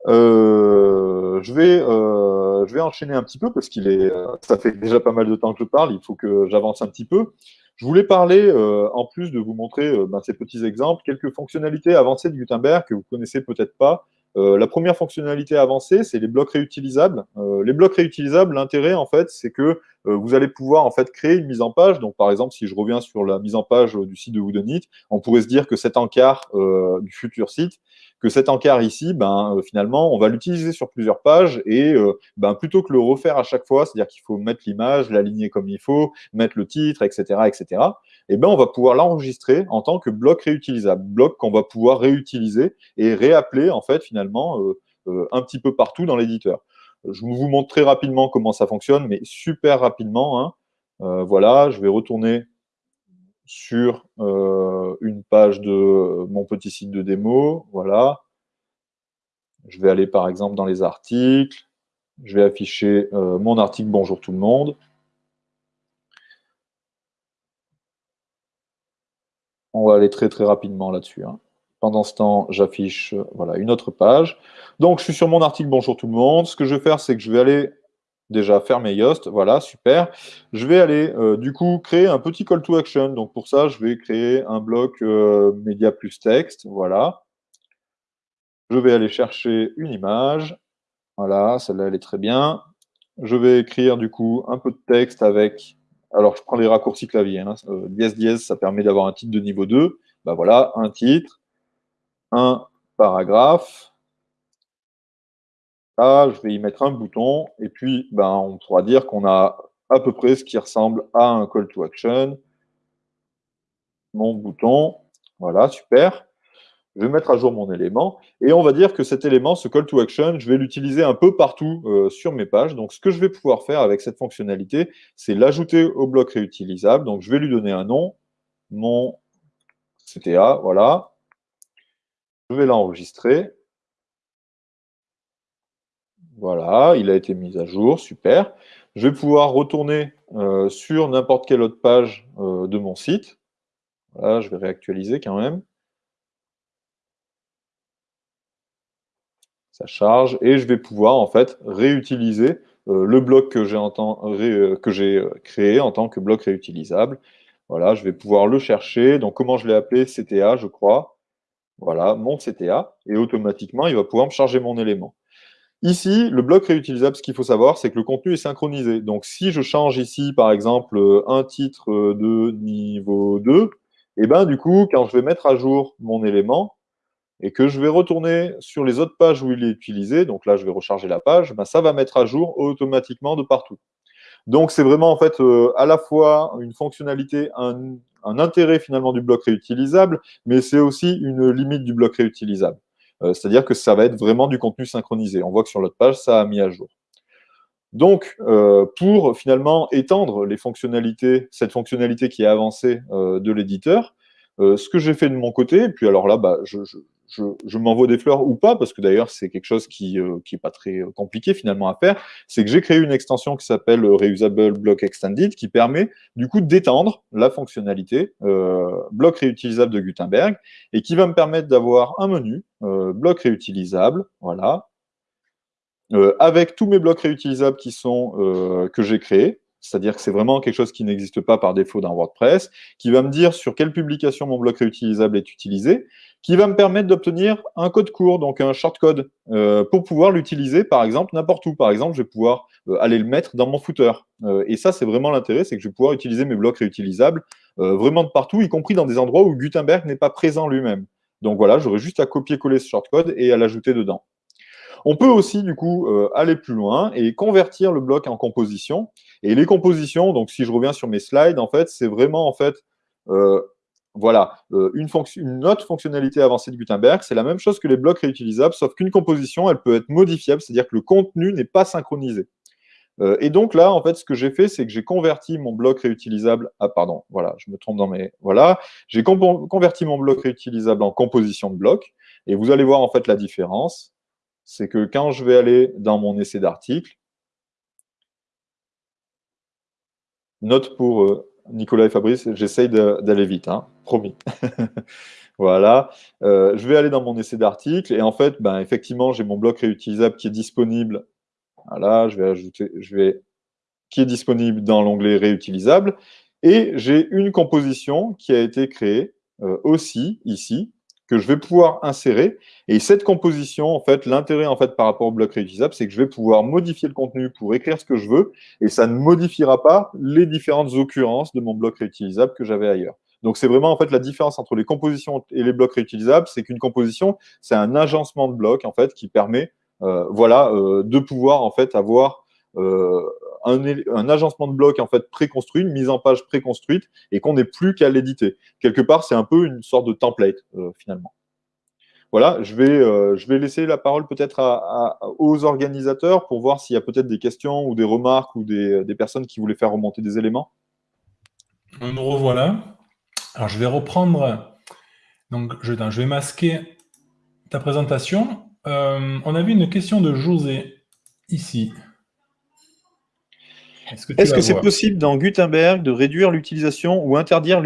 Euh, je, vais, euh, je vais enchaîner un petit peu parce qu'il est, euh, ça fait déjà pas mal de temps que je parle, il faut que j'avance un petit peu. Je voulais parler, euh, en plus de vous montrer euh, ben, ces petits exemples, quelques fonctionnalités avancées de Gutenberg que vous connaissez peut-être pas. la première fonctionnalité avancée, c'est les blocs réutilisables. les blocs réutilisables, l'intérêt en fait, c'est que vous allez pouvoir en fait créer une mise en page. Donc par exemple, si je reviens sur la mise en page du site de Woodenit, on pourrait se dire que cet encart du futur site, que cet encart ici, ben, euh, finalement, on va l'utiliser sur plusieurs pages et euh, ben, plutôt que le refaire à chaque fois, c'est-à-dire qu'il faut mettre l'image, l'aligner comme il faut, mettre le titre, etc., etc., et ben, on va pouvoir l'enregistrer en tant que bloc réutilisable, bloc qu'on va pouvoir réutiliser et réappeler, en fait, finalement, euh, un petit peu partout dans l'éditeur. Je vous montre très rapidement comment ça fonctionne, mais super rapidement. Hein. voilà, je vais retourner sur euh, une page de mon petit site de démo. Voilà. Je vais aller par exemple dans les articles. Je vais afficher euh, mon article Bonjour tout le monde. On va aller très très rapidement là-dessus. Hein. Pendant ce temps, j'affiche voilà, une autre page. Donc, je suis sur mon article Bonjour tout le monde. Ce que je vais faire, c'est que je vais aller déjà fermer Yoast, voilà, super. Je vais aller euh, du coup créer un petit call to action. Donc pour ça, je vais créer un bloc euh, média plus texte, voilà. Je vais aller chercher une image, voilà, celle-là elle est très bien. Je vais écrire du coup un peu de texte avec, alors je prends les raccourcis clavier, hein, euh, dièse dièse, ça permet d'avoir un titre de niveau 2. Ben voilà, un titre, un paragraphe, je vais y mettre un bouton, et puis ben, on pourra dire qu'on a à peu près ce qui ressemble à un call to action. Mon bouton, voilà, super. je vais mettre à jour mon élément, et on va dire que cet élément, ce call to action, je vais l'utiliser un peu partout euh, sur mes pages. Donc, ce que je vais pouvoir faire avec cette fonctionnalité, c'est l'ajouter au bloc réutilisable. Donc, je vais lui donner un nom, mon CTA, voilà. Je vais l'enregistrer. Voilà, il a été mis à jour, super. Je vais pouvoir retourner euh, sur n'importe quelle autre page euh, de mon site. Voilà, je vais réactualiser quand même. Ça charge et je vais pouvoir en fait réutiliser euh, le bloc que j'ai créé en tant que bloc réutilisable. Voilà, je vais pouvoir le chercher. Donc, comment je l'ai appelé? CTA, je crois. Voilà, mon CTA. Et automatiquement, il va pouvoir me charger mon élément. Ici, le bloc réutilisable, ce qu'il faut savoir, c'est que le contenu est synchronisé. Donc, si je change ici, par exemple, un titre de niveau 2, et eh ben, du coup, quand je vais mettre à jour mon élément et que je vais retourner sur les autres pages où il est utilisé, donc là, je vais recharger la page, ben, ça va mettre à jour automatiquement de partout. Donc, c'est vraiment en fait euh, à la fois une fonctionnalité, un intérêt finalement du bloc réutilisable, mais c'est aussi une limite du bloc réutilisable. Euh, c'est-à-dire que ça va être vraiment du contenu synchronisé. On voit que sur l'autre page, ça a mis à jour. Donc, euh, pour finalement étendre les fonctionnalités, cette fonctionnalité qui est avancée euh, de l'éditeur, ce que j'ai fait de mon côté, et puis alors là, bah, je, je, m'envoie des fleurs ou pas, parce que d'ailleurs, c'est quelque chose qui n'est euh, pas très euh, compliqué finalement à faire, c'est que j'ai créé une extension qui s'appelle Reusable Block Extended, qui permet du coup d'étendre la fonctionnalité euh, bloc réutilisable de Gutenberg, et qui va me permettre d'avoir un menu, bloc réutilisable, voilà, avec tous mes blocs réutilisables qui sont, que j'ai créés, c'est-à-dire que c'est vraiment quelque chose qui n'existe pas par défaut dans WordPress, qui va me dire sur quelle publication mon bloc réutilisable est utilisé, qui va me permettre d'obtenir un code court, donc un shortcode, euh, pour pouvoir l'utiliser, par exemple, n'importe où. Par exemple, je vais pouvoir euh, aller le mettre dans mon footer. Euh, et ça, c'est vraiment l'intérêt, c'est que je vais pouvoir utiliser mes blocs réutilisables vraiment de partout, y compris dans des endroits où Gutenberg n'est pas présent lui-même. Donc voilà, j'aurais juste à copier-coller ce shortcode et à l'ajouter dedans. On peut aussi, du coup, aller plus loin et convertir le bloc en composition. Et les compositions, donc si je reviens sur mes slides, en fait, c'est vraiment, en fait, voilà, euh, une, autre fonctionnalité avancée de Gutenberg, c'est la même chose que les blocs réutilisables, sauf qu'une composition, elle peut être modifiable, c'est-à-dire que le contenu n'est pas synchronisé. Euh, et donc là, en fait, ce que j'ai fait, c'est que j'ai converti mon bloc réutilisable. Ah, pardon, voilà, je me trompe dans mes. Voilà, j'ai converti mon bloc réutilisable en composition de blocs. Et vous allez voir en fait la différence. C'est que quand je vais aller dans mon essai d'article, note pour euh, Nicolas et Fabrice, j'essaye d'aller vite, hein, promis. voilà. Euh, je vais aller dans mon essai d'article et en fait, ben, effectivement, j'ai mon bloc réutilisable qui est disponible. Voilà, je vais ajouter, je vais, qui est disponible dans l'onglet réutilisable. Et j'ai une composition qui a été créée euh, aussi ici, que je vais pouvoir insérer. Et cette composition, en fait, l'intérêt en fait par rapport au bloc réutilisable, c'est que je vais pouvoir modifier le contenu pour écrire ce que je veux, et ça ne modifiera pas les différentes occurrences de mon bloc réutilisable que j'avais ailleurs. Donc c'est vraiment en fait la différence entre les compositions et les blocs réutilisables, c'est qu'une composition, c'est un agencement de blocs en fait qui permet, euh, voilà, euh, de pouvoir en fait avoir euh, un, agencement de blocs en fait préconstruit, une mise en page préconstruite, et qu'on n'est plus qu'à l'éditer. Quelque part, c'est un peu une sorte de template euh, finalement. Voilà, je vais, euh, je vais laisser la parole peut-être aux organisateurs pour voir s'il y a peut-être des questions ou des remarques ou des, personnes qui voulaient faire remonter des éléments. Nous revoilà. Alors, je vais reprendre. Donc, je, je vais masquer ta présentation. Euh, on avait une question de José ici. Est-ce que c'est possible dans Gutenberg de réduire l'utilisation ou interdire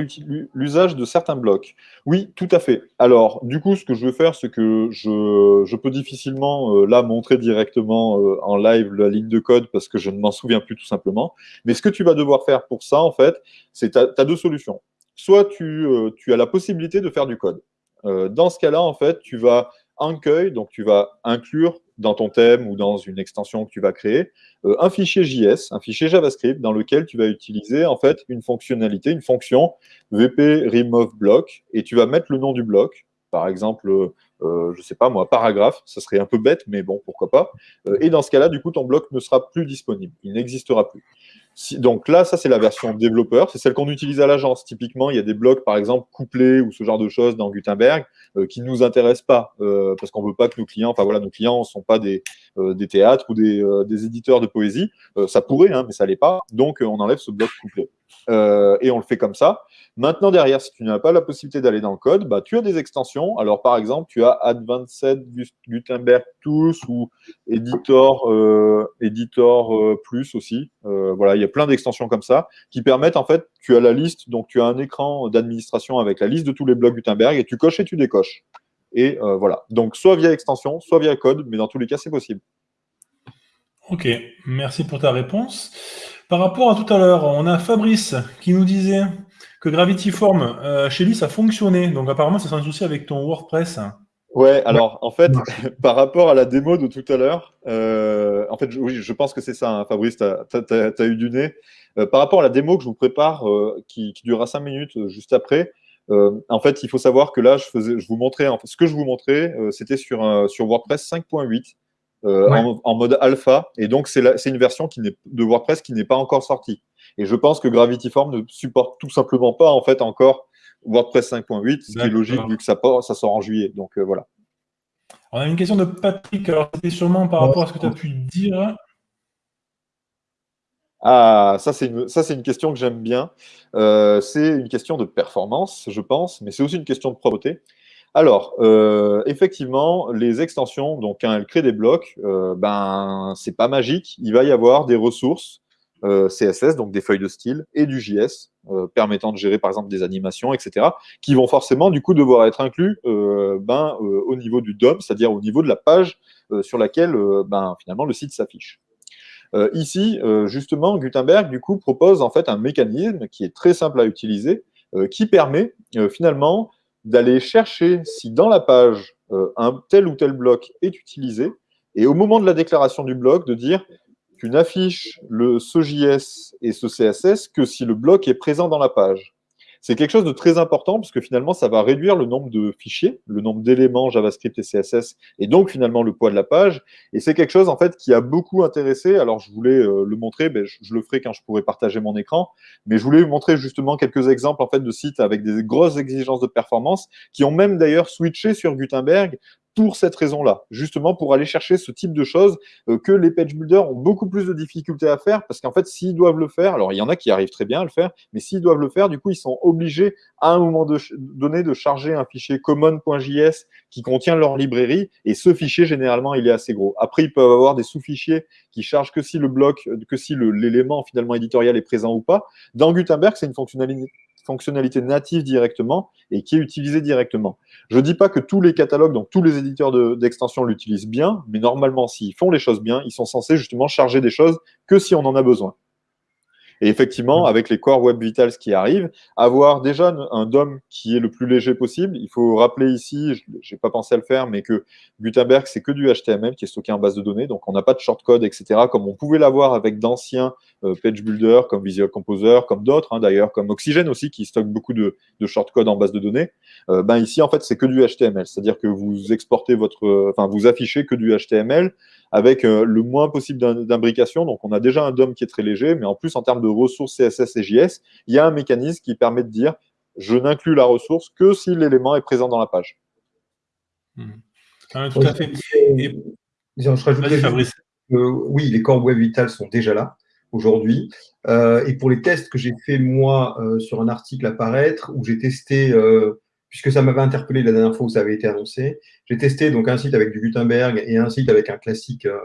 l'usage de certains blocs? Oui, tout à fait. Alors, du coup, ce que je vais faire, c'est que je, peux difficilement, euh, là, montrer directement euh, en live la ligne de code parce que je ne m'en souviens plus tout simplement. Mais ce que tu vas devoir faire pour ça, en fait, c'est tu as, deux solutions. Soit tu, euh, tu, as la possibilité de faire du code. dans ce cas-là, en fait, tu vas encueil, donc tu vas inclure dans ton thème ou dans une extension que tu vas créer, euh, un fichier JS, un fichier JavaScript dans lequel tu vas utiliser en fait une fonctionnalité, une fonction VP remove block et tu vas mettre le nom du bloc, par exemple, euh, je ne sais pas moi, paragraphe, ça serait un peu bête, mais bon, pourquoi pas. Euh, et dans ce cas-là, du coup, ton bloc ne sera plus disponible, il n'existera plus. Donc là, ça c'est la version développeur, c'est celle qu'on utilise à l'agence. Typiquement, il y a des blocs, par exemple, couplés ou ce genre de choses dans Gutenberg euh, qui ne nous intéressent pas euh, parce qu'on ne veut pas que nos clients, enfin voilà, nos clients ne sont pas des, euh, des théâtres ou des, des, éditeurs de poésie. ça pourrait, hein, mais ça l'est pas. Donc on enlève ce bloc couplé. Et on le fait comme ça. Maintenant, derrière, si tu n'as pas la possibilité d'aller dans le code, bah, tu as des extensions. Alors, par exemple, tu as Advanced Gutenberg Tools ou Editor, euh, Editor euh, Plus aussi. Euh, voilà, il y a plein d'extensions comme ça qui permettent, en fait, tu as la liste, donc tu as un écran d'administration avec la liste de tous les blocs Gutenberg et tu coches et tu décoches. Et voilà. Donc, soit via extension, soit via code, mais dans tous les cas, c'est possible. Ok, merci pour ta réponse. Par rapport à tout à l'heure, on a Fabrice qui nous disait que Gravity Form, euh, chez lui, ça fonctionnait. Donc apparemment, ça c'est un souci avec ton WordPress. Ouais, alors en fait, par rapport à la démo de tout à l'heure, euh, en fait, oui, je pense que c'est ça, hein, Fabrice, tu as, eu du nez. Euh, par rapport à la démo que je vous prépare, qui, durera 5 minutes juste après, en fait, il faut savoir que là, je, faisais, je vous montrais, en fait, ce que je vous montrais, c'était sur, sur WordPress 5.8. En, en, mode alpha, et donc c'est une version qui de WordPress qui n'est pas encore sortie. Et je pense que Gravity Form ne supporte tout simplement pas en fait encore WordPress 5.8, ce qui est logique vu que ça, ça sort en juillet. Donc euh, voilà. On a une question de Patrick. Alors c'était sûrement par rapport à ce que tu as pu dire. Ah, ça c'est une, une question que j'aime bien. Euh, c'est une question de performance, je pense, mais c'est aussi une question de propreté. Alors, euh, effectivement, les extensions, donc quand elles créent des blocs, ben c'est pas magique. Il va y avoir des ressources euh, CSS, donc des feuilles de style, et du JS, euh, permettant de gérer par exemple des animations, etc., qui vont forcément du coup devoir être inclus euh, ben, au niveau du DOM, c'est-à-dire au niveau de la page sur laquelle ben, finalement le site s'affiche. ici, justement, Gutenberg du coup propose en fait un mécanisme qui est très simple à utiliser, qui permet finalement d'aller chercher si dans la page un tel ou tel bloc est utilisé, et au moment de la déclaration du bloc, de dire tu n'affiches le, ce JS et ce CSS que si le bloc est présent dans la page. C'est quelque chose de très important parce que finalement, ça va réduire le nombre de fichiers, le nombre d'éléments JavaScript et CSS, et donc finalement le poids de la page. Et c'est quelque chose en fait qui a beaucoup intéressé. Alors je voulais euh, le montrer, ben, je, le ferai quand je pourrai partager mon écran, mais je voulais vous montrer justement quelques exemples en fait de sites avec des grosses exigences de performance qui ont même d'ailleurs switché sur Gutenberg pour cette raison-là, justement pour aller chercher ce type de choses euh, que les page builders ont beaucoup plus de difficultés à faire, parce qu'en fait, s'ils doivent le faire, alors il y en a qui arrivent très bien à le faire, mais s'ils doivent le faire, du coup, ils sont obligés à un moment donné de charger un fichier common.js qui contient leur librairie, et ce fichier, généralement, il est assez gros. Après, ils peuvent avoir des sous-fichiers qui chargent que si le bloc, que si l'élément finalement éditorial est présent ou pas. Dans Gutenberg, c'est une fonctionnalité fonctionnalité native directement et qui est utilisée directement. Je ne dis pas que tous les catalogues, donc tous les éditeurs d'extension l'utilisent bien, mais normalement, s'ils font les choses bien, ils sont censés justement charger des choses que si on en a besoin. Et effectivement, mmh. avec les Core Web Vitals qui arrivent, avoir déjà un DOM qui est le plus léger possible. Il faut rappeler ici, je n'ai pas pensé à le faire, mais que Gutenberg, c'est que du HTML qui est stocké en base de données. Donc, on n'a pas de shortcode, etc., comme on pouvait l'avoir avec d'anciens euh, page builders comme Visual Composer, comme d'autres, hein, d'ailleurs, comme Oxygen aussi, qui stocke beaucoup de, de shortcode en base de données. Euh, ben ici, en fait, c'est que du HTML. C'est-à-dire que vous exportez votre, enfin, vous affichez que du HTML avec euh, le moins possible d'imbrication. Donc, on a déjà un DOM qui est très léger, mais en plus, en termes de ressources CSS et JS, il y a un mécanisme qui permet de dire je n'inclus la ressource que si l'élément est présent dans la page. Hmm. Ah, tout à fait. oui, les corps Web Vital sont déjà là aujourd'hui. Euh, et pour les tests que j'ai fait moi euh, sur un article à paraître, où j'ai testé puisque ça m'avait interpellé la dernière fois où ça avait été annoncé. J'ai testé donc un site avec du Gutenberg et un site avec un classique, euh,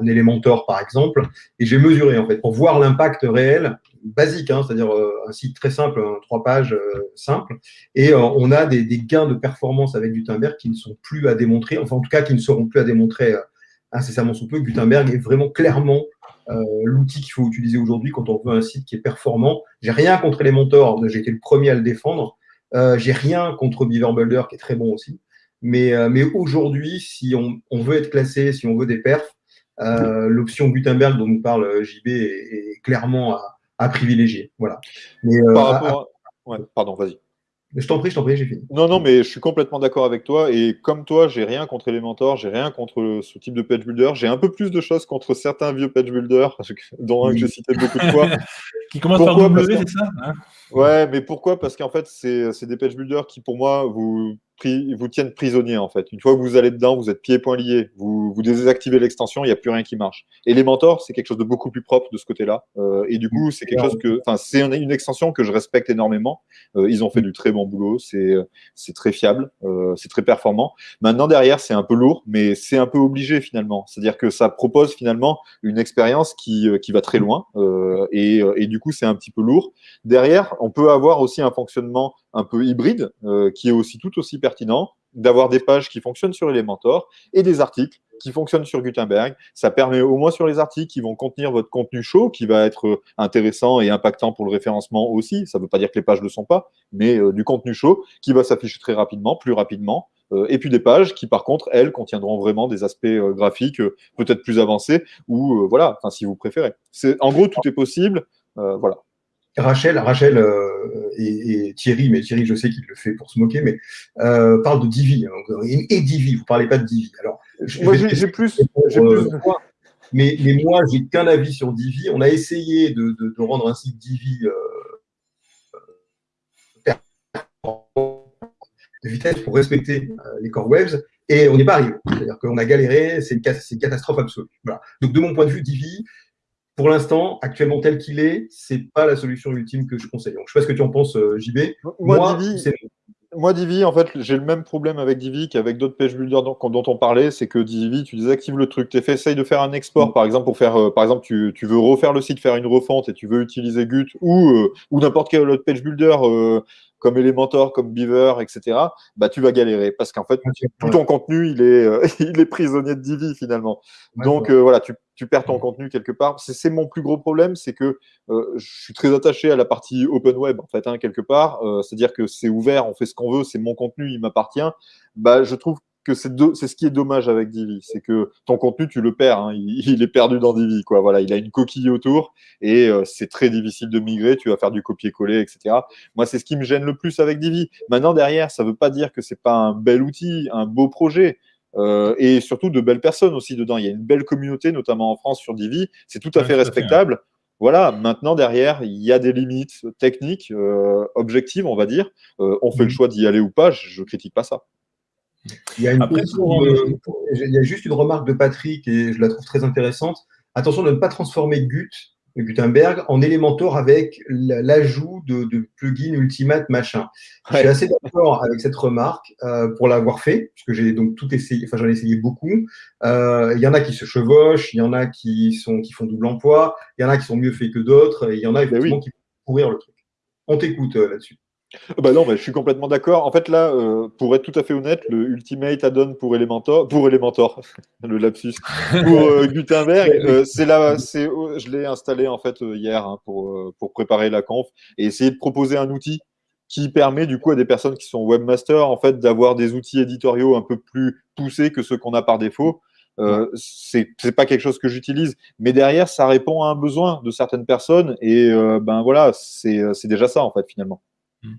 un Elementor par exemple, et j'ai mesuré en fait pour voir l'impact réel, basique, hein, c'est-à-dire euh, un site très simple, trois pages euh, simple, et on a des, gains de performance avec Gutenberg qui ne sont plus à démontrer, enfin en tout cas qui ne seront plus à démontrer incessamment sous peu. Gutenberg est vraiment clairement l'outil qu'il faut utiliser aujourd'hui quand on veut un site qui est performant. J'ai rien contre Elementor, j'ai été le premier à le défendre, euh, j'ai rien contre Beaver Builder qui est très bon aussi. Mais, euh, mais aujourd'hui, si on, on, veut être classé, si on veut des perfs, euh, l'option Gutenberg dont nous parle JB est, clairement à, à, privilégier. Voilà. Mais, Par rapport à... ouais, pardon, vas-y. Je t'en prie, je t'en prie, j'ai fini. Non, non, mais je suis complètement d'accord avec toi. Et comme toi, j'ai rien contre Elementor, j'ai rien contre ce type de page builder. J'ai un peu plus de choses contre certains vieux page builders, dont un que j'ai cité beaucoup de fois. qui commencent par W, c'est ça hein? Ouais, mais pourquoi? Parce qu'en fait, c'est des page builders qui, pour moi, vous vous tiennent prisonnier en fait. Une fois que vous allez dedans, vous êtes pieds et poings liés, vous, vous désactivez l'extension, il n'y a plus rien qui marche. Et les mentors, c'est quelque chose de beaucoup plus propre de ce côté-là. Euh, et du coup, c'est quelque chose que, enfin, c'est une, extension que je respecte énormément. Euh, ils ont fait du très bon boulot, c'est très fiable, euh, c'est très performant. Maintenant derrière, c'est un peu lourd, mais c'est un peu obligé finalement. C'est-à-dire que ça propose finalement une expérience qui qui va très loin et, et du coup, c'est un petit peu lourd. Derrière, on peut avoir aussi un fonctionnement un peu hybride, euh, qui est aussi tout aussi pertinent, d'avoir des pages qui fonctionnent sur Elementor et des articles qui fonctionnent sur Gutenberg. Ça permet au moins sur les articles qui vont contenir votre contenu chaud, qui va être intéressant et impactant pour le référencement aussi. Ça ne veut pas dire que les pages ne le sont pas, mais euh, du contenu chaud qui va s'afficher très rapidement, plus rapidement. Euh, et puis des pages qui, par contre, elles, contiendront vraiment des aspects graphiques peut-être plus avancés ou voilà, si vous préférez. En gros, tout est possible. voilà. Rachel, Rachel euh, et, Thierry, mais Thierry, je sais qu'il le fait pour se moquer, mais euh, parle de Divi. Hein, et, Divi, vous ne parlez pas de Divi. Alors, moi, j'ai plus. Euh, mais, mais, moi, j'ai qu'un avis sur Divi. On a essayé de, de, rendre un site Divi de vitesse pour respecter les core webs et on n'est pas arrivé. C'est-à-dire qu'on a galéré, c'est une, une, catastrophe absolue. Voilà. Donc, de mon point de vue, Divi, pour l'instant, actuellement tel qu'il est, c'est pas la solution ultime que je conseille. Donc, je sais pas ce que tu en penses, euh, JB. Moi, Divi, moi, Divi, en fait, j'ai le même problème avec Divi qu'avec d'autres page builders dont, on parlait, c'est que Divi, tu désactives le truc. Tu essayes de faire un export, par exemple, pour faire, euh, par exemple, tu, veux refaire le site, faire une refonte et tu veux utiliser Gut ou, euh, ou n'importe quel autre page builder comme Elementor, comme Beaver, etc., bah, tu vas galérer parce qu'en fait, tout ton contenu, il est, il est prisonnier de Divi finalement. Donc voilà, tu, tu, perds ton contenu quelque part. C'est mon plus gros problème, c'est que euh, je suis très attaché à la partie open web en fait, hein, quelque part. C'est-à-dire que c'est ouvert, on fait ce qu'on veut, c'est mon contenu, il m'appartient. Bah, je trouve que c'est ce qui est dommage avec Divi, c'est que ton contenu tu le perds, hein. il, est perdu dans Divi quoi. Voilà, il a une coquille autour et euh, c'est très difficile de migrer. Tu vas faire du copier-coller, etc. Moi, c'est ce qui me gêne le plus avec Divi. Maintenant derrière, ça veut pas dire que c'est pas un bel outil, un beau projet. Euh, et surtout de belles personnes aussi dedans. Il y a une belle communauté, notamment en France sur Divi. C'est tout à fait respectable. Voilà, maintenant derrière, il y a des limites techniques, euh, objectives, on va dire. on fait le mmh. choix d'y aller ou pas, je ne critique pas ça. Il y, a il y, a juste une remarque de Patrick et je la trouve très intéressante. Attention de ne pas transformer Gut, Gutenberg en Elementor avec l'ajout de, de plugins Ultimate machin. Je suis assez d'accord avec cette remarque euh, pour l'avoir fait, puisque j'ai donc tout essayé, enfin j'en ai essayé beaucoup. Euh, il y en a qui se chevauchent, il y en a qui, sont, qui font double emploi, il y en a qui sont mieux faits que d'autres, et il y en a ben effectivement qui peuvent pourrir le truc. On t'écoute euh, là-dessus. Bah non, bah, je suis complètement d'accord. En fait, là, euh, pour être tout à fait honnête, le Ultimate add-on pour Elementor, pour Elementor, le lapsus, pour euh, Gutenberg, euh, c'est là, c'est, je l'ai installé en fait hier hein, pour pour préparer la conf et essayer de proposer un outil qui permet du coup à des personnes qui sont webmasters en fait d'avoir des outils éditoriaux un peu plus poussés que ceux qu'on a par défaut. Euh, c'est pas quelque chose que j'utilise, mais derrière ça répond à un besoin de certaines personnes et ben voilà, c'est déjà ça en fait finalement.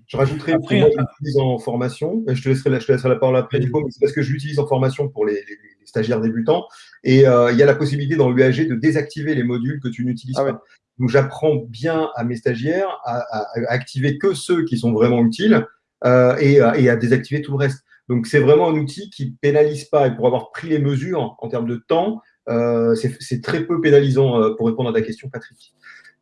Je rajouterai, après, moi, je l'utilise en formation. Je te, laisserai, je te laisserai la parole après, Nico, mais c'est parce que je l'utilise en formation pour les, stagiaires débutants. Et euh, il y a la possibilité dans l'UAG de désactiver les modules que tu n'utilises ah pas. Donc, j'apprends bien à mes stagiaires à, activer que ceux qui sont vraiment utiles euh, et, et, à désactiver tout le reste. Donc, c'est vraiment un outil qui pénalise pas. Et pour avoir pris les mesures en termes de temps, euh, c'est très peu pénalisant euh, pour répondre à ta question, Patrick.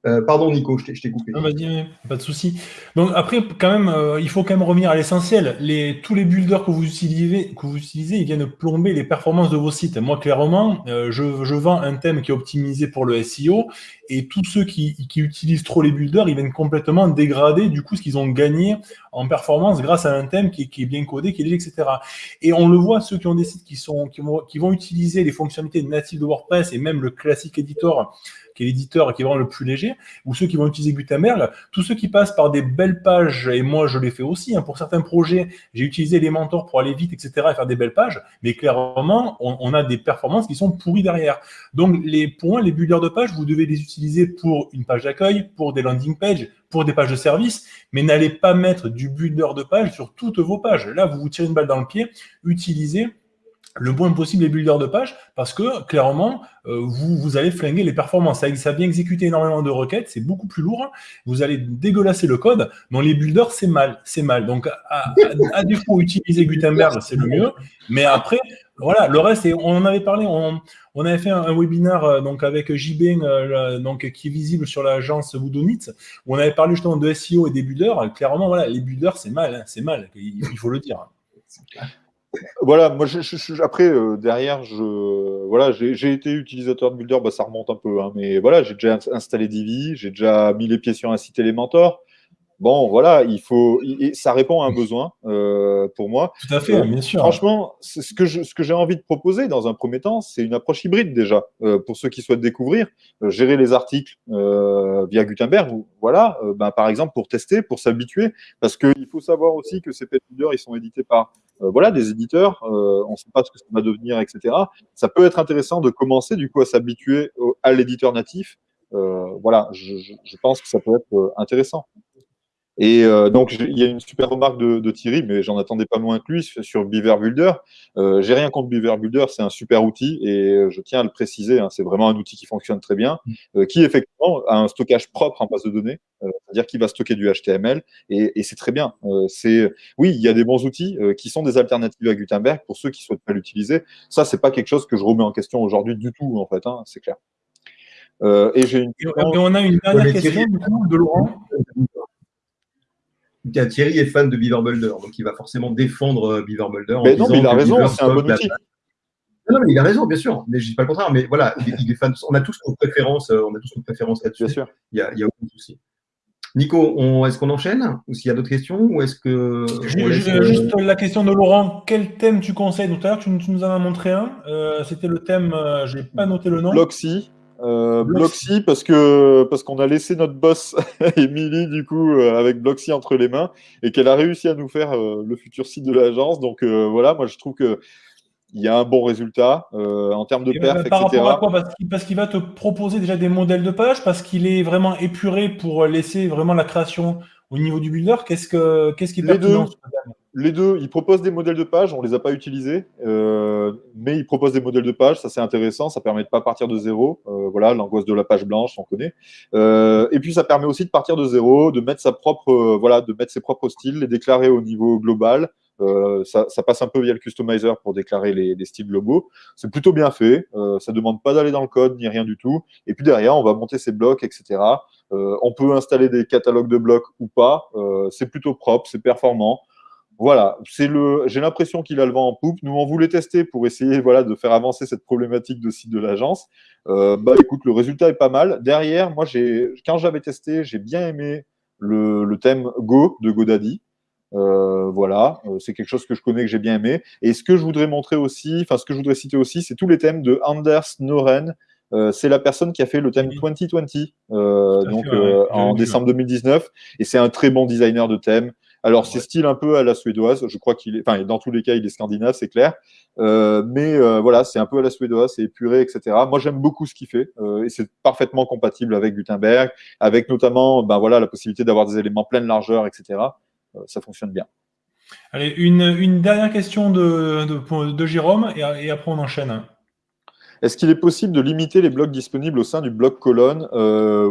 Euh, pardon Nico, je t'ai coupé. Non, vas-y, pas de souci. Donc après, quand même, euh, il faut quand même revenir à l'essentiel. Les, tous les builders que vous utilisez, ils viennent plomber les performances de vos sites. Moi, clairement, euh, je, vends un thème qui est optimisé pour le SEO, et tous ceux qui, utilisent trop les builders, ils viennent complètement dégrader du coup ce qu'ils ont gagné en performance grâce à un thème qui, est bien codé, qui est léger, etc. Et on le voit, ceux qui ont des sites qui vont, qui vont utiliser les fonctionnalités natives de WordPress et même le classique editor qui est l'éditeur qui est vraiment le plus léger, ou ceux qui vont utiliser Gutenberg, tous ceux qui passent par des belles pages, et moi je l'ai fait aussi, hein, pour certains projets, j'ai utilisé les mentors pour aller vite, etc., et faire des belles pages, mais clairement, on, a des performances qui sont pourries derrière. Donc, les, pour moi, les builders de page, vous devez les utiliser pour une page d'accueil, pour des landing pages, pour des pages de service, mais n'allez pas mettre du builder de page sur toutes vos pages. Là, vous vous tirez une balle dans le pied, utilisez le moins possible les builders de page parce que clairement, euh, vous, vous allez flinguer les performances. Ça, ça vient exécuter énormément de requêtes, c'est beaucoup plus lourd. Vous allez dégueulasser le code. Non, les builders, c'est mal. C'est mal. Donc, à, à, défaut, utiliser Gutenberg, c'est le mieux. Mais après, voilà, le reste, on en avait parlé, on, avait fait un, webinaire euh, donc, avec JB, euh, donc, qui est visible sur l'agence Woodonit, où on avait parlé justement de SEO et des builders. Clairement, voilà, les builders, c'est mal. Hein, c'est mal, il faut le dire. Voilà, moi, je, après, euh, derrière, je, voilà, j'ai été utilisateur de Builder, bah, ça remonte un peu, hein, mais voilà, j'ai déjà installé Divi, j'ai déjà mis les pieds sur un site Elementor. Bon, voilà, il faut, ça répond à un besoin euh, pour moi. Tout à fait, euh, bien sûr. Franchement, ce que ce que j'ai envie de proposer dans un premier temps, c'est une approche hybride déjà pour ceux qui souhaitent découvrir, gérer les articles via Gutenberg. Voilà, ben, par exemple pour tester, pour s'habituer, parce qu'il faut savoir aussi que ces pet builders, ils sont édités par euh, voilà, des éditeurs, euh, on ne sait pas ce que ça va devenir, etc. Ça peut être intéressant de commencer du coup à s'habituer à l'éditeur natif. Euh, voilà, je, je, pense que ça peut être intéressant. Et euh, donc, il y a une super remarque de, de Thierry, mais j'en attendais pas moins que lui sur Beaver Builder. Euh, J'ai rien contre Beaver Builder, c'est un super outil et je tiens à le préciser, hein, c'est vraiment un outil qui fonctionne très bien, mm. euh, qui effectivement a un stockage propre en base de données, euh, c'est-à-dire qu'il va stocker du HTML et, et c'est très bien. Euh, c'est oui, il y a des bons outils qui sont des alternatives à Gutenberg pour ceux qui souhaitent pas l'utiliser. Ça, c'est pas quelque chose que je remets en question aujourd'hui du tout, en fait, hein, c'est clair. et j'ai une. Et on a une dernière question de Laurent. Thierry est fan de Beaver Boulder, donc il va forcément défendre euh, Beaver Boulder. Mais non, mais il a raison, c'est un bon outil. Non, mais il a raison, bien sûr. Mais je dis pas le contraire. Mais voilà, il est fan. On a tous nos préférences. Euh, on a tous nos préférences là-dessus. Bien sûr. Il n'y a, a, aucun souci. Nico, est-ce qu'on enchaîne? Ou s'il y a d'autres questions Ou est-ce que. Euh, juste, la question de Laurent. Quel thème tu conseilles? Tout à l'heure, tu, nous en as montré un. C'était le thème, je n'ai pas noté le nom. Bloxy. Euh, Bloxy. Parce que parce qu'on a laissé notre boss Émilie du coup euh, avec Bloxy entre les mains et qu'elle a réussi à nous faire euh, le futur site de l'agence. Donc euh, voilà, moi je trouve que il y a un bon résultat en termes de perf, par Rapport à quoi? Parce qu'il va te proposer déjà des modèles de page, parce qu'il est vraiment épuré pour laisser vraiment la création au niveau du builder. Qu'est-ce que qu'est-ce qui est les deux, les deux, ils proposent des modèles de page, on ne les a pas utilisés, euh, mais ils proposent des modèles de page, ça c'est intéressant, ça permet de pas partir de zéro, euh, voilà, l'angoisse de la page blanche, on connaît. Euh, et puis ça permet aussi de partir de zéro, de mettre sa propre, euh, voilà, de mettre ses propres styles, les déclarer au niveau global. Euh, ça, ça, passe un peu via le customizer pour déclarer les, les styles globaux. C'est plutôt bien fait, ça demande pas d'aller dans le code ni rien du tout. Et puis derrière, on va monter ses blocs, etc. on peut installer des catalogues de blocs ou pas. c'est plutôt propre, c'est performant. Voilà, c'est le. J'ai l'impression qu'il a le vent en poupe. Nous, on voulait tester pour essayer, voilà, de faire avancer cette problématique de site de l'agence. Euh, bah, écoute, le résultat est pas mal. Derrière, moi, j'ai, quand j'avais testé, j'ai bien aimé le, le, thème Go de GoDaddy. Euh, voilà, euh, c'est quelque chose que je connais, que j'ai bien aimé. Et ce que je voudrais montrer aussi, enfin, ce que je voudrais citer aussi, c'est tous les thèmes de Anders Noren. Euh, c'est la personne qui a fait le thème 2020, euh, donc en décembre 2019, et c'est un très bon designer de thème. Alors, c'est style un peu à la suédoise. Je crois qu'il est, enfin, dans tous les cas, il est scandinave, c'est clair. Euh, mais euh, voilà, c'est un peu à la suédoise, c'est épuré, etc. Moi, j'aime beaucoup ce qu'il fait euh, et c'est parfaitement compatible avec Gutenberg, avec notamment, ben voilà, la possibilité d'avoir des éléments pleine largeur, etc. ça fonctionne bien. Allez, une, dernière question de, de, Jérôme et, et, après on enchaîne. Est-ce qu'il est possible de limiter les blocs disponibles au sein du bloc colonne?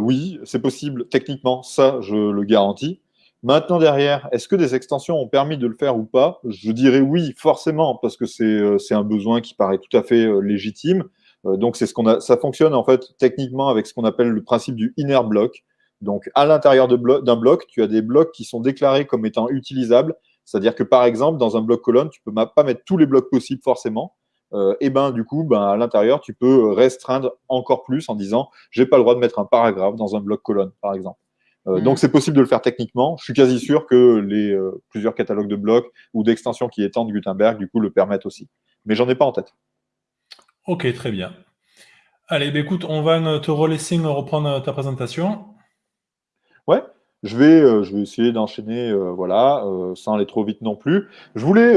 Oui, c'est possible techniquement, ça je le garantis. Maintenant, derrière, est-ce que des extensions ont permis de le faire ou pas? Je dirais oui, forcément, parce que c'est euh, un besoin qui paraît tout à fait euh, légitime. Euh, donc, c'est ce qu'on a, ça fonctionne en fait techniquement avec ce qu'on appelle le principe du inner block. Donc, à l'intérieur d'un bloc, tu as des blocs qui sont déclarés comme étant utilisables. C'est-à-dire que, par exemple, dans un bloc colonne, tu peux pas mettre tous les blocs possibles forcément. et ben, du coup, ben, à l'intérieur, tu peux restreindre encore plus en disant, j'ai pas le droit de mettre un paragraphe dans un bloc colonne, par exemple. Euh, donc, c'est possible de le faire techniquement. Je suis quasi sûr que les euh, plusieurs catalogues de blocs ou d'extensions qui étendent Gutenberg, du coup, le permettent aussi. Mais j'en ai pas en tête. Ok, très bien. Allez, bah, écoute, on va te relaisser reprendre ta présentation. Ouais. Je vais, je vais essayer d'enchaîner, voilà, sans aller trop vite non plus. Je voulais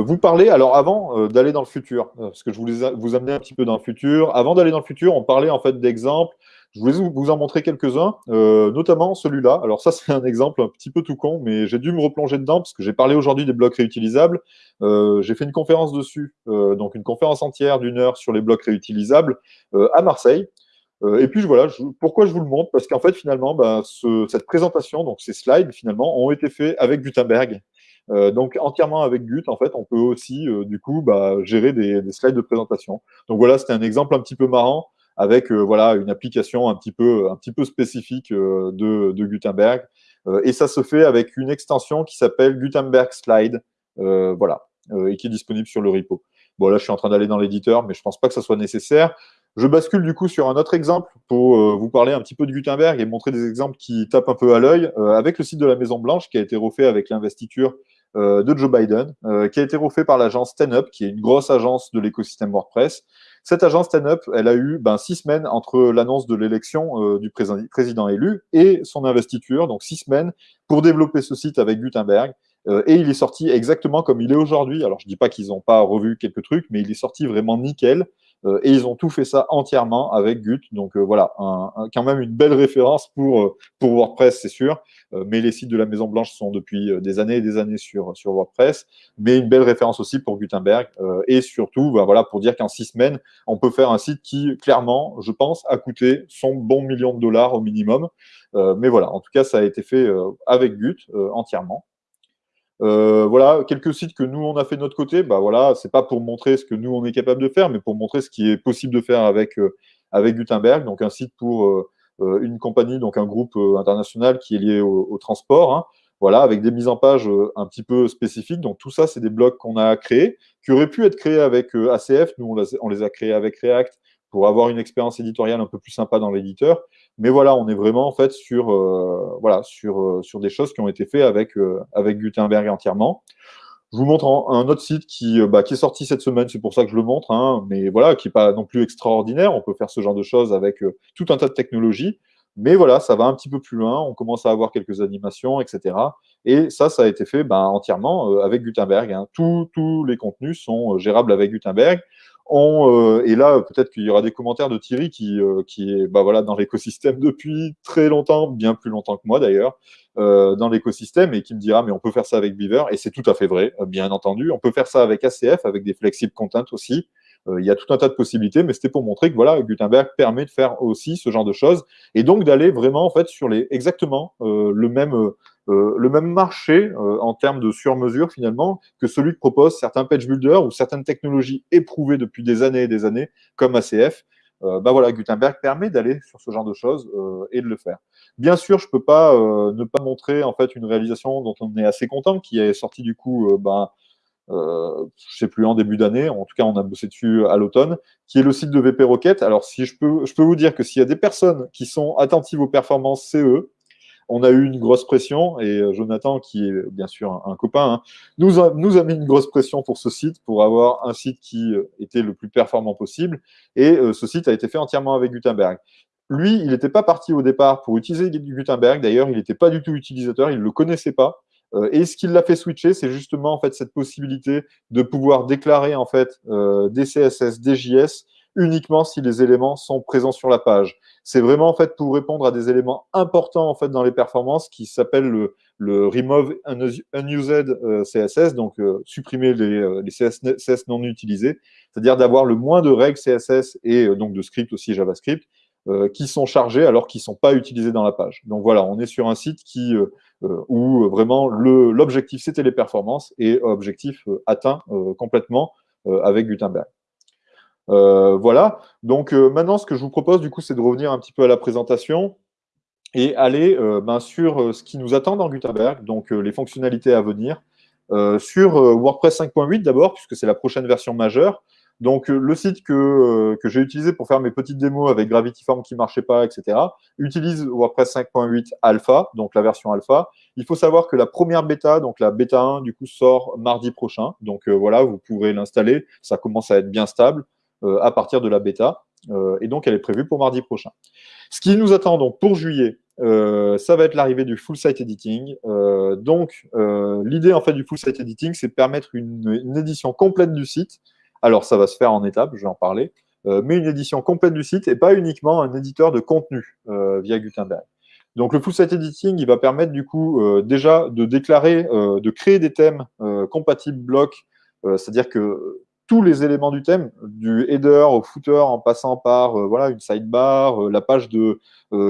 vous parler, alors avant d'aller dans le futur, parce que je voulais vous amener un petit peu dans le futur. Avant d'aller dans le futur, on parlait en fait d'exemples je voulais vous en montrer quelques-uns, euh, notamment celui-là. Alors ça, c'est un exemple un petit peu tout con, mais j'ai dû me replonger dedans parce que j'ai parlé aujourd'hui des blocs réutilisables. Euh, j'ai fait une conférence dessus, euh, donc une conférence entière d'une heure sur les blocs réutilisables à Marseille. et puis voilà, pourquoi je vous le montre? Parce qu'en fait, finalement, bah, cette présentation, donc ces slides, finalement, ont été faits avec Gutenberg. donc entièrement avec Gut, en fait, on peut aussi, du coup, bah, gérer des, slides de présentation. Donc voilà, c'était un exemple un petit peu marrant avec euh, voilà une application un petit peu un petit peu spécifique euh, de, Gutenberg. Euh, et ça se fait avec une extension qui s'appelle Gutenberg Slide, voilà, et qui est disponible sur le repo. Bon là, je suis en train d'aller dans l'éditeur, mais je pense pas que ça soit nécessaire. Je bascule du coup sur un autre exemple pour vous parler un petit peu de Gutenberg et montrer des exemples qui tapent un peu à l'œil avec le site de la Maison Blanche qui a été refait avec l'investiture de Joe Biden, qui a été refait par l'agence StanUp, qui est une grosse agence de l'écosystème WordPress, cette agence stand-up, elle a eu ben, six semaines entre l'annonce de l'élection euh, du président élu et son investiture, donc six semaines pour développer ce site avec Gutenberg. Euh, et il est sorti exactement comme il est aujourd'hui. Alors, je ne dis pas qu'ils n'ont pas revu quelques trucs, mais il est sorti vraiment nickel. Euh, et ils ont tout fait ça entièrement avec Gut. Donc euh, voilà, quand même une belle référence pour, euh, pour WordPress, c'est sûr. mais les sites de la Maison Blanche sont depuis des années et des années sur, sur WordPress. Mais une belle référence aussi pour Gutenberg. et surtout, bah, voilà, pour dire qu'en six semaines, on peut faire un site qui, clairement, je pense, a coûté son bon million de dollars au minimum. mais voilà, en tout cas, ça a été fait avec Gut entièrement. Euh, voilà, quelques sites que nous on a fait de notre côté. Bah voilà, c'est pas pour montrer ce que nous on est capable de faire, mais pour montrer ce qui est possible de faire avec euh, avec Gutenberg. Donc un site pour euh, une compagnie, donc un groupe international qui est lié au, transport. Hein. Voilà, avec des mises en page un petit peu spécifiques. Donc tout ça, c'est des blocs qu'on a créés, qui auraient pu être créés avec ACF. Nous, on, on les a créés avec React pour avoir une expérience éditoriale un peu plus sympa dans l'éditeur. Mais voilà, on est vraiment en fait sur, euh, voilà, sur, euh, sur des choses qui ont été faites avec, euh, avec Gutenberg entièrement. Je vous montre un, autre site qui, bah, qui est sorti cette semaine, c'est pour ça que je le montre, hein, mais voilà, qui n'est pas non plus extraordinaire. On peut faire ce genre de choses avec tout un tas de technologies. Mais voilà, ça va un petit peu plus loin, on commence à avoir quelques animations, etc. Et ça, ça a été fait bah, entièrement avec Gutenberg. Hein. tous les contenus sont gérables avec Gutenberg. Euh, et là, peut-être qu'il y aura des commentaires de Thierry qui, euh, qui est bah, voilà, dans l'écosystème depuis très longtemps, bien plus longtemps que moi d'ailleurs, euh, dans l'écosystème, et qui me dira, mais on peut faire ça avec Beaver, et c'est tout à fait vrai, bien entendu. On peut faire ça avec ACF, avec des flexible content aussi. Il y a tout un tas de possibilités, mais c'était pour montrer que voilà, Gutenberg permet de faire aussi ce genre de choses, et donc d'aller vraiment en fait sur les exactement le même euh, le même marché euh, en termes de sur-mesure finalement que celui que proposent certains page builders ou certaines technologies éprouvées depuis des années et des années comme ACF. Euh, bah voilà, Gutenberg permet d'aller sur ce genre de choses et de le faire. Bien sûr, je peux pas ne pas montrer en fait une réalisation dont on est assez content, qui est sortie du coup, ben, euh, je sais plus en début d'année, en tout cas on a bossé dessus à l'automne, qui est le site de VP Rocket. Alors si je peux, je peux vous dire que s'il y a des personnes qui sont attentives aux performances CE, on a eu une grosse pression et euh, Jonathan, qui est bien sûr un, copain, hein, nous, a, mis une grosse pression pour ce site, pour avoir un site qui euh, était le plus performant possible. Et euh, ce site a été fait entièrement avec Gutenberg. Lui, il n'était pas parti au départ pour utiliser Gutenberg. D'ailleurs, il n'était pas du tout utilisateur, il ne le connaissait pas. et ce qui l'a fait switcher, c'est justement en fait cette possibilité de pouvoir déclarer en fait des CSS, des JS uniquement si les éléments sont présents sur la page. C'est vraiment en fait pour répondre à des éléments importants en fait dans les performances qui s'appelle le, le remove unused euh, CSS, donc euh, supprimer les, euh, les CSS non utilisés, c'est-à-dire d'avoir le moins de règles CSS et donc de scripts aussi JavaScript qui sont chargés alors qu'ils ne sont pas utilisés dans la page. Donc voilà, on est sur un site qui, où vraiment l'objectif c'était les performances et objectif atteint complètement avec Gutenberg. Euh, voilà. Donc euh, maintenant, ce que je vous propose, du coup, c'est de revenir un petit peu à la présentation et aller euh, ben, sur ce qui nous attend dans Gutenberg, donc les fonctionnalités à venir. sur WordPress 5.8 d'abord, puisque c'est la prochaine version majeure. Donc, le site que, que j'ai utilisé pour faire mes petites démos avec Gravity Form qui ne marchait pas, etc., utilise WordPress 5.8 Alpha, donc la version Alpha. Il faut savoir que la première bêta, donc la bêta 1, du coup, sort mardi prochain. Donc, voilà, vous pourrez l'installer. Ça commence à être bien stable. Euh, à partir de la bêta. Euh, et donc, elle est prévue pour mardi prochain. Ce qui nous attend donc pour juillet, ça va être l'arrivée du full site editing. donc, l'idée en fait du full site editing, c'est de permettre une, édition complète du site. Alors, ça va se faire en étapes, je vais en parler, mais une édition complète du site et pas uniquement un éditeur de contenu via Gutenberg. Donc le full site editing, il va permettre du coup déjà de déclarer, de créer des thèmes compatibles blocs, c'est-à-dire que tous les éléments du thème, du header au footer en passant par euh, voilà, une sidebar, euh, la page de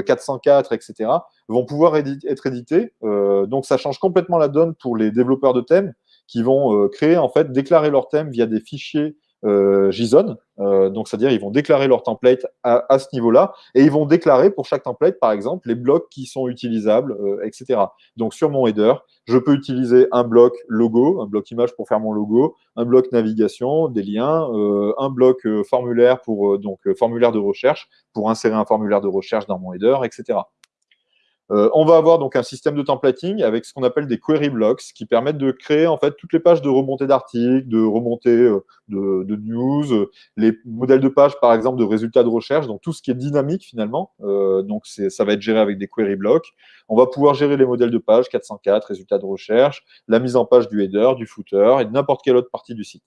404, euh, etc., vont pouvoir être édités. donc ça change complètement la donne pour les développeurs de thèmes qui vont créer, en fait, déclarer leur thème via des fichiers JSON. Euh, donc, c'est-à-dire, ils vont déclarer leur template à, ce niveau-là et ils vont déclarer pour chaque template, par exemple, les blocs qui sont utilisables, euh, etc. Donc, sur mon header, je peux utiliser un bloc logo, un bloc image pour faire mon logo, un bloc navigation, des liens, un bloc formulaire pour donc formulaire de recherche pour insérer un formulaire de recherche dans mon header, etc. Euh, on va avoir donc un système de templating avec ce qu'on appelle des query blocks qui permettent de créer en fait toutes les pages de remontée d'articles, de remontée euh, de, news, euh, les modèles de pages par exemple de résultats de recherche, donc tout ce qui est dynamique finalement. donc ça va être géré avec des query blocks. On va pouvoir gérer les modèles de pages 404, résultats de recherche, la mise en page du header, du footer et de n'importe quelle autre partie du site.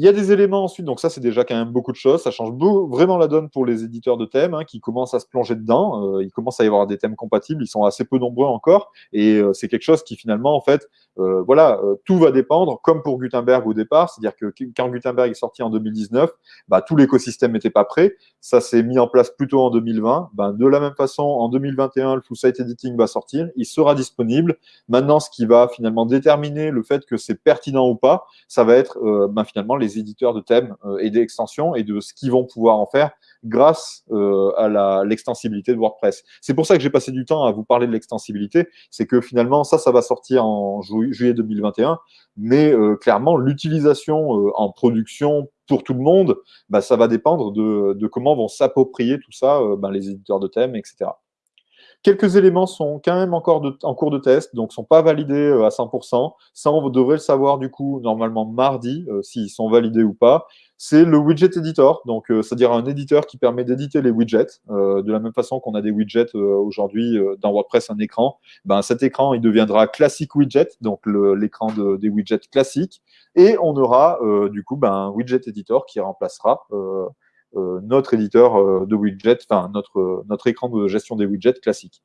Il y a des éléments ensuite, donc ça c'est déjà quand même beaucoup de choses, ça change vraiment la donne pour les éditeurs de thèmes hein, qui commencent à se plonger dedans, euh, il commence à y avoir des thèmes compatibles, ils sont assez peu nombreux encore, et euh, c'est quelque chose qui finalement en fait, euh, voilà, tout va dépendre, comme pour Gutenberg au départ, c'est-à-dire que quand Gutenberg est sorti en 2019, bah, tout l'écosystème n'était pas prêt, ça s'est mis en place plutôt en 2020, bah, de la même façon en 2021 le full site editing va sortir, il sera disponible, maintenant ce qui va finalement déterminer le fait que c'est pertinent ou pas, ça va être bah, finalement les éditeurs de thèmes euh, et d'extensions et de ce qu'ils vont pouvoir en faire grâce euh, à l'extensibilité de WordPress. C'est pour ça que j'ai passé du temps à vous parler de l'extensibilité, c'est que finalement, ça, ça va sortir en juillet 2021, mais euh, clairement, l'utilisation en production pour tout le monde, bah, ça va dépendre de, comment vont s'approprier tout ça bah, les éditeurs de thèmes, etc. Quelques éléments sont quand même encore en cours de test, donc ne sont pas validés euh, à 100%. Ça, on devrait le savoir du coup normalement mardi, euh, s'ils sont validés ou pas. C'est le widget editor, donc euh, c'est-à-dire un éditeur qui permet d'éditer les widgets, de la même façon qu'on a des widgets aujourd'hui dans WordPress, un écran. Ben, cet écran, il deviendra classic widget, donc l'écran des widgets classiques, et on aura du coup ben, un widget editor qui remplacera euh, notre éditeur euh, de widgets, enfin notre, notre écran de gestion des widgets classique.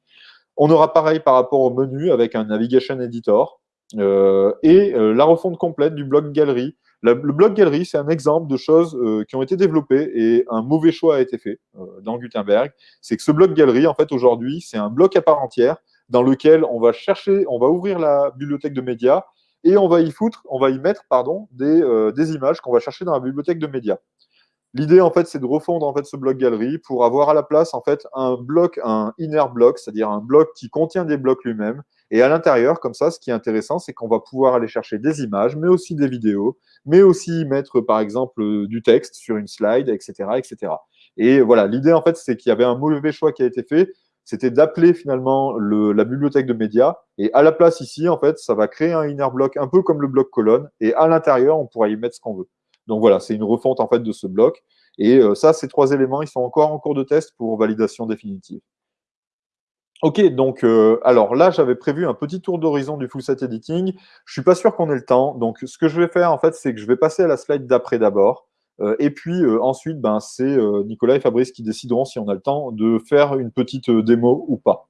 On aura pareil par rapport au menu avec un Navigation Editor euh, et la refonte complète du bloc galerie. le bloc galerie, c'est un exemple de choses qui ont été développées et un mauvais choix a été fait dans Gutenberg. C'est que ce bloc galerie, en fait, aujourd'hui, c'est un bloc à part entière dans lequel on va chercher, on va ouvrir la bibliothèque de médias et on va y foutre, on va y mettre, pardon, des, des images qu'on va chercher dans la bibliothèque de médias. L'idée, en fait, c'est de refondre en fait, ce bloc galerie pour avoir à la place en fait, un bloc, un inner block, c'est-à-dire un bloc qui contient des blocs lui-même. Et à l'intérieur, comme ça, ce qui est intéressant, c'est qu'on va pouvoir aller chercher des images, mais aussi des vidéos, mais aussi mettre, par exemple, du texte sur une slide, etc. etc. Et voilà, l'idée, en fait, c'est qu'il y avait un mauvais choix qui a été fait, c'était d'appeler finalement la bibliothèque de médias. Et à la place ici, en fait, ça va créer un inner block, un peu comme le bloc colonne. Et à l'intérieur, on pourra y mettre ce qu'on veut. Donc voilà, c'est une refonte en fait de ce bloc. Et euh, ça, ces trois éléments, ils sont encore en cours de test pour validation définitive. Ok, donc euh, alors là, j'avais prévu un petit tour d'horizon du full set editing. Je suis pas sûr qu'on ait le temps. Donc ce que je vais faire en fait, c'est que je vais passer à la slide d'après d'abord. Euh, et puis ensuite, ben, c'est Nicolas et Fabrice qui décideront si on a le temps de faire une petite démo ou pas.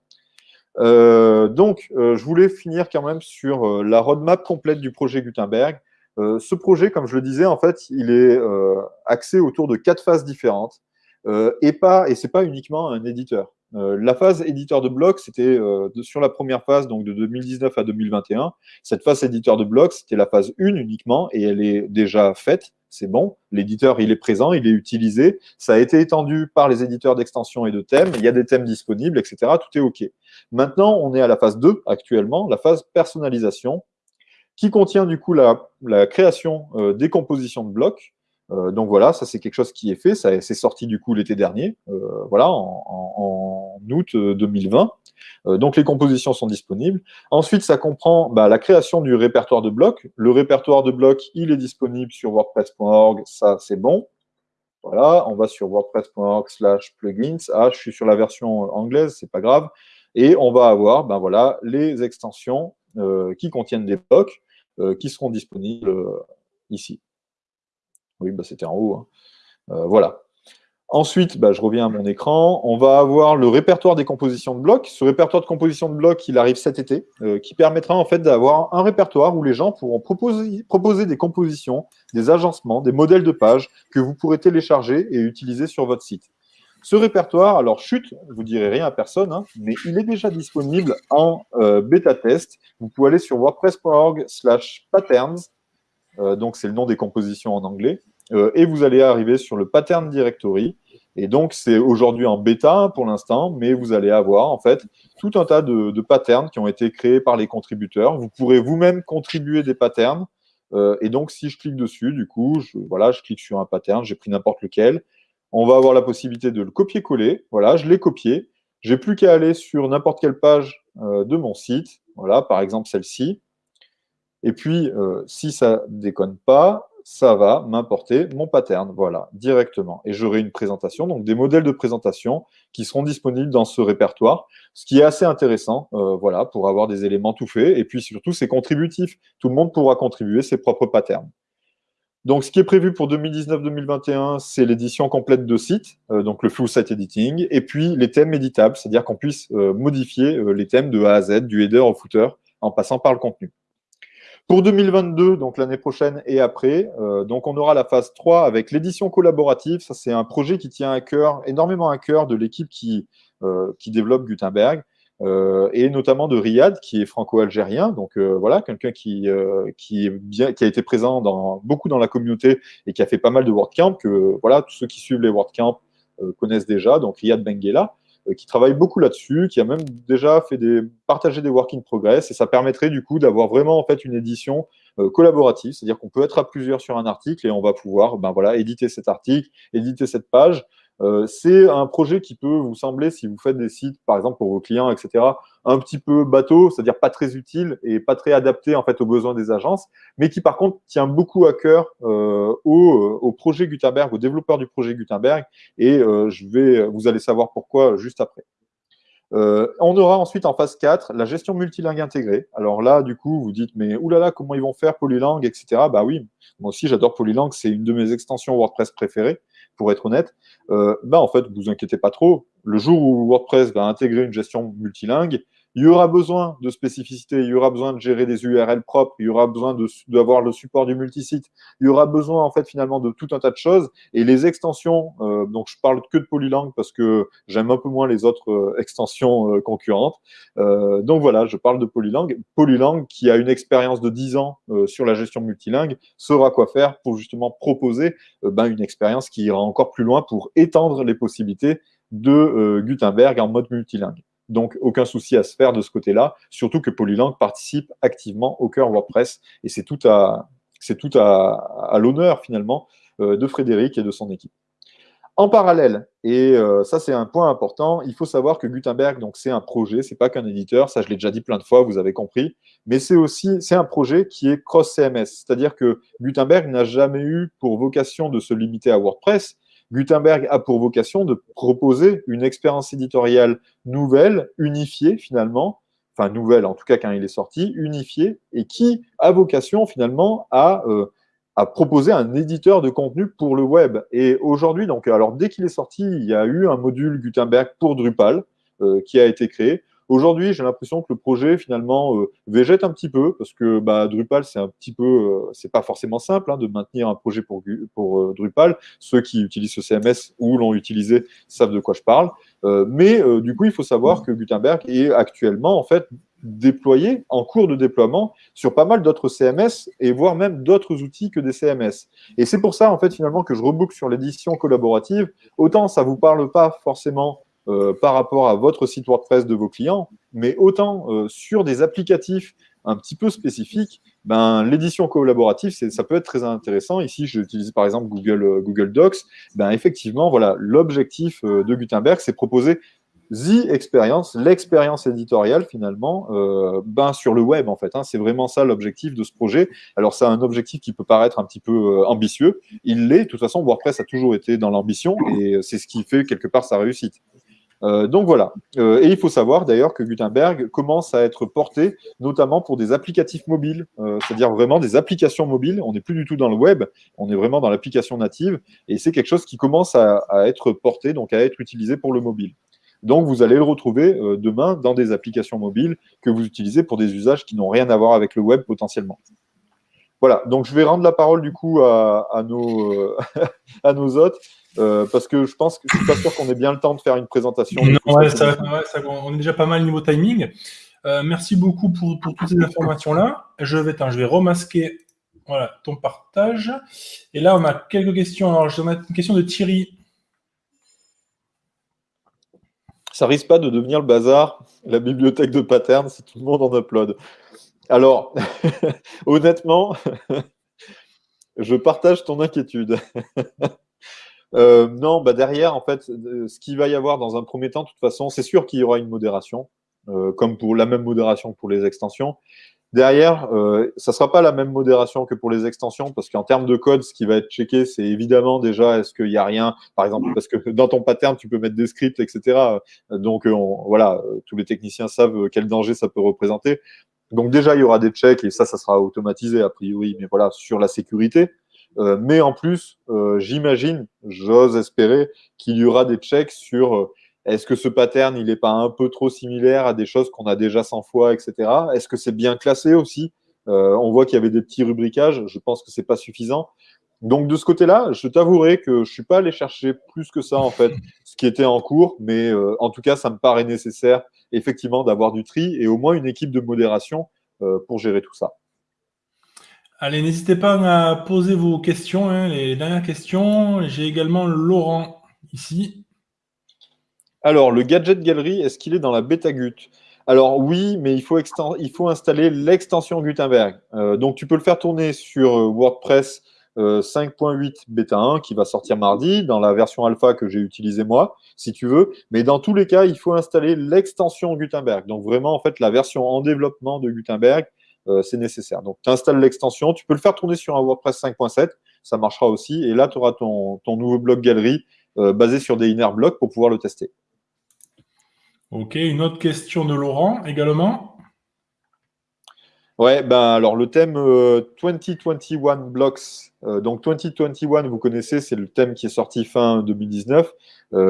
donc, je voulais finir quand même sur la roadmap complète du projet Gutenberg. Euh, ce projet, comme je le disais, en fait, il est euh, axé autour de quatre phases différentes euh, et pas et c'est pas uniquement un éditeur. la phase éditeur de blocs, c'était sur la première phase, donc de 2019 à 2021. Cette phase éditeur de blocs, c'était la phase 1 uniquement et elle est déjà faite. C'est bon, l'éditeur il est présent, il est utilisé, ça a été étendu par les éditeurs d'extension et de thèmes, il y a des thèmes disponibles, etc. Tout est OK. Maintenant, on est à la phase 2 actuellement, la phase personnalisation, qui contient du coup la, création euh, des compositions de blocs. Euh, donc voilà, ça c'est quelque chose qui est fait, ça c'est sorti du coup l'été dernier, euh, voilà, en, août 2020. donc les compositions sont disponibles. Ensuite, ça comprend bah, la création du répertoire de blocs. Le répertoire de blocs, il est disponible sur wordpress.org, ça c'est bon. Voilà, on va sur wordpress.org slash plugins. Ah, je suis sur la version anglaise, c'est pas grave. Et on va avoir ben voilà, les extensions qui contiennent des blocs qui seront disponibles ici. Oui, bah, c'était en haut. Hein. voilà. Ensuite, bah, je reviens à mon écran. On va avoir le répertoire des compositions de blocs. Ce répertoire de composition de blocs, il arrive cet été, euh, qui permettra en fait d'avoir un répertoire où les gens pourront proposer des compositions, des agencements, des modèles de pages que vous pourrez télécharger et utiliser sur votre site. Ce répertoire, alors chute, vous direz rien à personne, hein, mais il est déjà disponible en euh, bêta test. Vous pouvez aller sur wordpress.org/patterns, euh, donc c'est le nom des compositions en anglais. Euh, et vous allez arriver sur le pattern directory. Et donc, c'est aujourd'hui en bêta pour l'instant, mais vous allez avoir en fait tout un tas de, patterns qui ont été créés par les contributeurs. Vous pourrez vous-même contribuer des patterns. Et donc, si je clique dessus, du coup, voilà, je clique sur un pattern, j'ai pris n'importe lequel. On va avoir la possibilité de le copier-coller. Voilà, je l'ai copié. J'ai plus qu'à aller sur n'importe quelle page euh, de mon site. Voilà, par exemple celle-ci. Et puis, si ça déconne pas, ça va m'importer mon pattern, voilà, directement. Et j'aurai une présentation, donc des modèles de présentation qui seront disponibles dans ce répertoire, ce qui est assez intéressant, euh, voilà, pour avoir des éléments tout faits. Et puis surtout, c'est contributif. Tout le monde pourra contribuer ses propres patterns. Donc, ce qui est prévu pour 2019-2021, c'est l'édition complète de site, euh, donc le full site editing, et puis les thèmes éditables, c'est-à-dire qu'on puisse euh, modifier les thèmes de A à Z, du header au footer, en passant par le contenu. Pour 2022, donc l'année prochaine et après, euh, donc on aura la phase 3 avec l'édition collaborative. Ça, c'est un projet qui tient à cœur, énormément à cœur de l'équipe qui, euh, qui développe Gutenberg. Euh, et notamment de Riyad, qui est franco-algérien, donc voilà, quelqu'un qui, qui, est bien, qui a été présent dans, beaucoup dans la communauté et qui a fait pas mal de WordCamp, que voilà, tous ceux qui suivent les WordCamp connaissent déjà, donc Riyad Benguela. Euh, qui travaille beaucoup là-dessus, qui a même déjà fait des, partager des work in progress, et ça permettrait du coup d'avoir vraiment en fait une édition euh, collaborative, c'est-à-dire qu'on peut être à plusieurs sur un article et on va pouvoir ben, voilà, éditer cet article, éditer cette page, euh, c'est un projet qui peut vous sembler, si vous faites des sites, par exemple pour vos clients, etc., un petit peu bateau, c'est-à-dire pas très utile et pas très adapté en fait aux besoins des agences, mais qui par contre tient beaucoup à cœur euh, au, au, projet Gutenberg, aux développeurs du projet Gutenberg, et euh, je vais, vous allez savoir pourquoi juste après. Euh, on aura ensuite en phase 4 la gestion multilingue intégrée. Alors là, du coup, vous dites, mais oulala, comment ils vont faire Polylang, etc. Bah oui, moi aussi j'adore Polylang, c'est une de mes extensions WordPress préférées pour être honnête, euh, bah en fait, vous inquiétez pas trop. Le jour où WordPress va intégrer une gestion multilingue, il y aura besoin de spécificité, il y aura besoin de gérer des URL propres, il y aura besoin d'avoir le support du multisite, il y aura besoin en fait finalement de tout un tas de choses. Et les extensions, euh, donc je parle que de Polylang parce que j'aime un peu moins les autres euh, extensions euh, concurrentes. Euh, donc voilà, je parle de Polylang. Polylang qui a une expérience de 10 ans sur la gestion multilingue saura quoi faire pour justement proposer ben, une expérience qui ira encore plus loin pour étendre les possibilités de Gutenberg en mode multilingue. Donc, aucun souci à se faire de ce côté-là, surtout que Polylang participe activement au cœur WordPress. Et c'est tout à, à l'honneur, finalement, euh, de Frédéric et de son équipe. En parallèle, et euh, ça c'est un point important, il faut savoir que Gutenberg, donc c'est un projet, c'est pas qu'un éditeur, ça je l'ai déjà dit plein de fois, vous avez compris, mais c'est aussi c'est un projet qui est cross CMS, c'est-à-dire que Gutenberg n'a jamais eu pour vocation de se limiter à WordPress, Gutenberg a pour vocation de proposer une expérience éditoriale nouvelle, unifiée finalement, enfin nouvelle en tout cas quand il est sorti, unifiée, et qui a vocation finalement à, euh, proposer un éditeur de contenu pour le web. Et aujourd'hui, donc, alors dès qu'il est sorti, il y a eu un module Gutenberg pour Drupal euh, qui a été créé. Aujourd'hui, j'ai l'impression que le projet finalement euh, végète un petit peu parce que bah, Drupal, c'est un petit peu, euh, c'est pas forcément simple hein, de maintenir un projet pour, pour euh, Drupal. Ceux qui utilisent ce CMS ou l'ont utilisé savent de quoi je parle. mais du coup, il faut savoir que Gutenberg est actuellement en fait déployé, en cours de déploiement, sur pas mal d'autres CMS et voire même d'autres outils que des CMS. Et c'est pour ça, en fait, finalement, que je reboucle sur l'édition collaborative. Autant ça vous parle pas forcément euh, par rapport à votre site WordPress de vos clients, mais autant euh, sur des applicatifs un petit peu spécifiques, ben, l'édition collaborative, ça peut être très intéressant. Ici, j'utilise par exemple Google, euh, Google Docs. Ben, effectivement, voilà, l'objectif de Gutenberg, c'est proposer The Experience, l'expérience éditoriale finalement, ben, sur le web en fait. Hein. c'est vraiment ça l'objectif de ce projet. Alors c'est un objectif qui peut paraître un petit peu ambitieux. Il l'est. De toute façon, WordPress a toujours été dans l'ambition et c'est ce qui fait quelque part sa réussite. Euh, donc voilà. Euh, et il faut savoir d'ailleurs que Gutenberg commence à être porté notamment pour des applicatifs mobiles, euh, c'est-à-dire vraiment des applications mobiles. On n'est plus du tout dans le web, on est vraiment dans l'application native et c'est quelque chose qui commence à, être porté, donc à être utilisé pour le mobile. Donc vous allez le retrouver demain dans des applications mobiles que vous utilisez pour des usages qui n'ont rien à voir avec le web potentiellement. Voilà, donc je vais rendre la parole du coup à, nos, à nos hôtes. Euh, parce que je pense que je suis pas sûr qu'on ait bien le temps de faire une présentation. Non, ça, on est déjà pas mal niveau timing. Euh, merci beaucoup pour, pour toutes ces informations-là. Je vais, je vais remasquer voilà, ton partage. Et là, on a quelques questions. Alors, je vais une question de Thierry. Ça risque pas de devenir le bazar, la bibliothèque de patterns, si tout le monde en upload. Alors, honnêtement, je partage ton inquiétude. Euh, non, bah derrière, en fait, euh, ce qu'il va y avoir dans un premier temps, de toute façon, c'est sûr qu'il y aura une modération, euh, comme pour la même modération que pour les extensions. Derrière, ça ne sera pas la même modération que pour les extensions, parce qu'en termes de code, ce qui va être checké, c'est évidemment déjà, est-ce qu'il n'y a rien, par exemple, parce que dans ton pattern, tu peux mettre des scripts, etc. Donc, voilà, tous les techniciens savent quel danger ça peut représenter. Donc déjà, il y aura des checks, et ça, ça sera automatisé a priori, mais voilà, sur la sécurité. Euh, mais en plus, euh, j'imagine, j'ose espérer qu'il y aura des checks sur euh, est-ce que ce pattern, il n'est pas un peu trop similaire à des choses qu'on a déjà 100 fois, etc. Est-ce que c'est bien classé aussi? On voit qu'il y avait des petits rubricages. Je pense que c'est pas suffisant. Donc de ce côté-là, je t'avouerai que je suis pas allé chercher plus que ça en fait, ce qui était en cours, mais en tout cas, ça me paraît nécessaire effectivement d'avoir du tri et au moins une équipe de modération pour gérer tout ça. Allez, n'hésitez pas à poser vos questions, hein, les dernières questions. J'ai également Laurent ici. Alors, le Gadget Gallery, est-ce qu'il est dans la bêta Gut Alors oui, mais il faut, il faut installer l'extension Gutenberg. Euh, donc, tu peux le faire tourner sur euh, WordPress 5.8 euh, bêta 1 qui va sortir mardi dans la version alpha que j'ai utilisée moi, si tu veux. Mais dans tous les cas, il faut installer l'extension Gutenberg. Donc vraiment, en fait, la version en développement de Gutenberg euh, c'est nécessaire. Donc, tu installes l'extension, tu peux le faire tourner sur un WordPress 5.7, ça marchera aussi, et là, tu auras ton, nouveau blog galerie euh, basé sur des inner blocks pour pouvoir le tester. Ok, une autre question de Laurent également. Ouais, ben alors le thème 2021 euh, Blocks, donc 2021, vous connaissez, c'est le thème qui est sorti fin 2019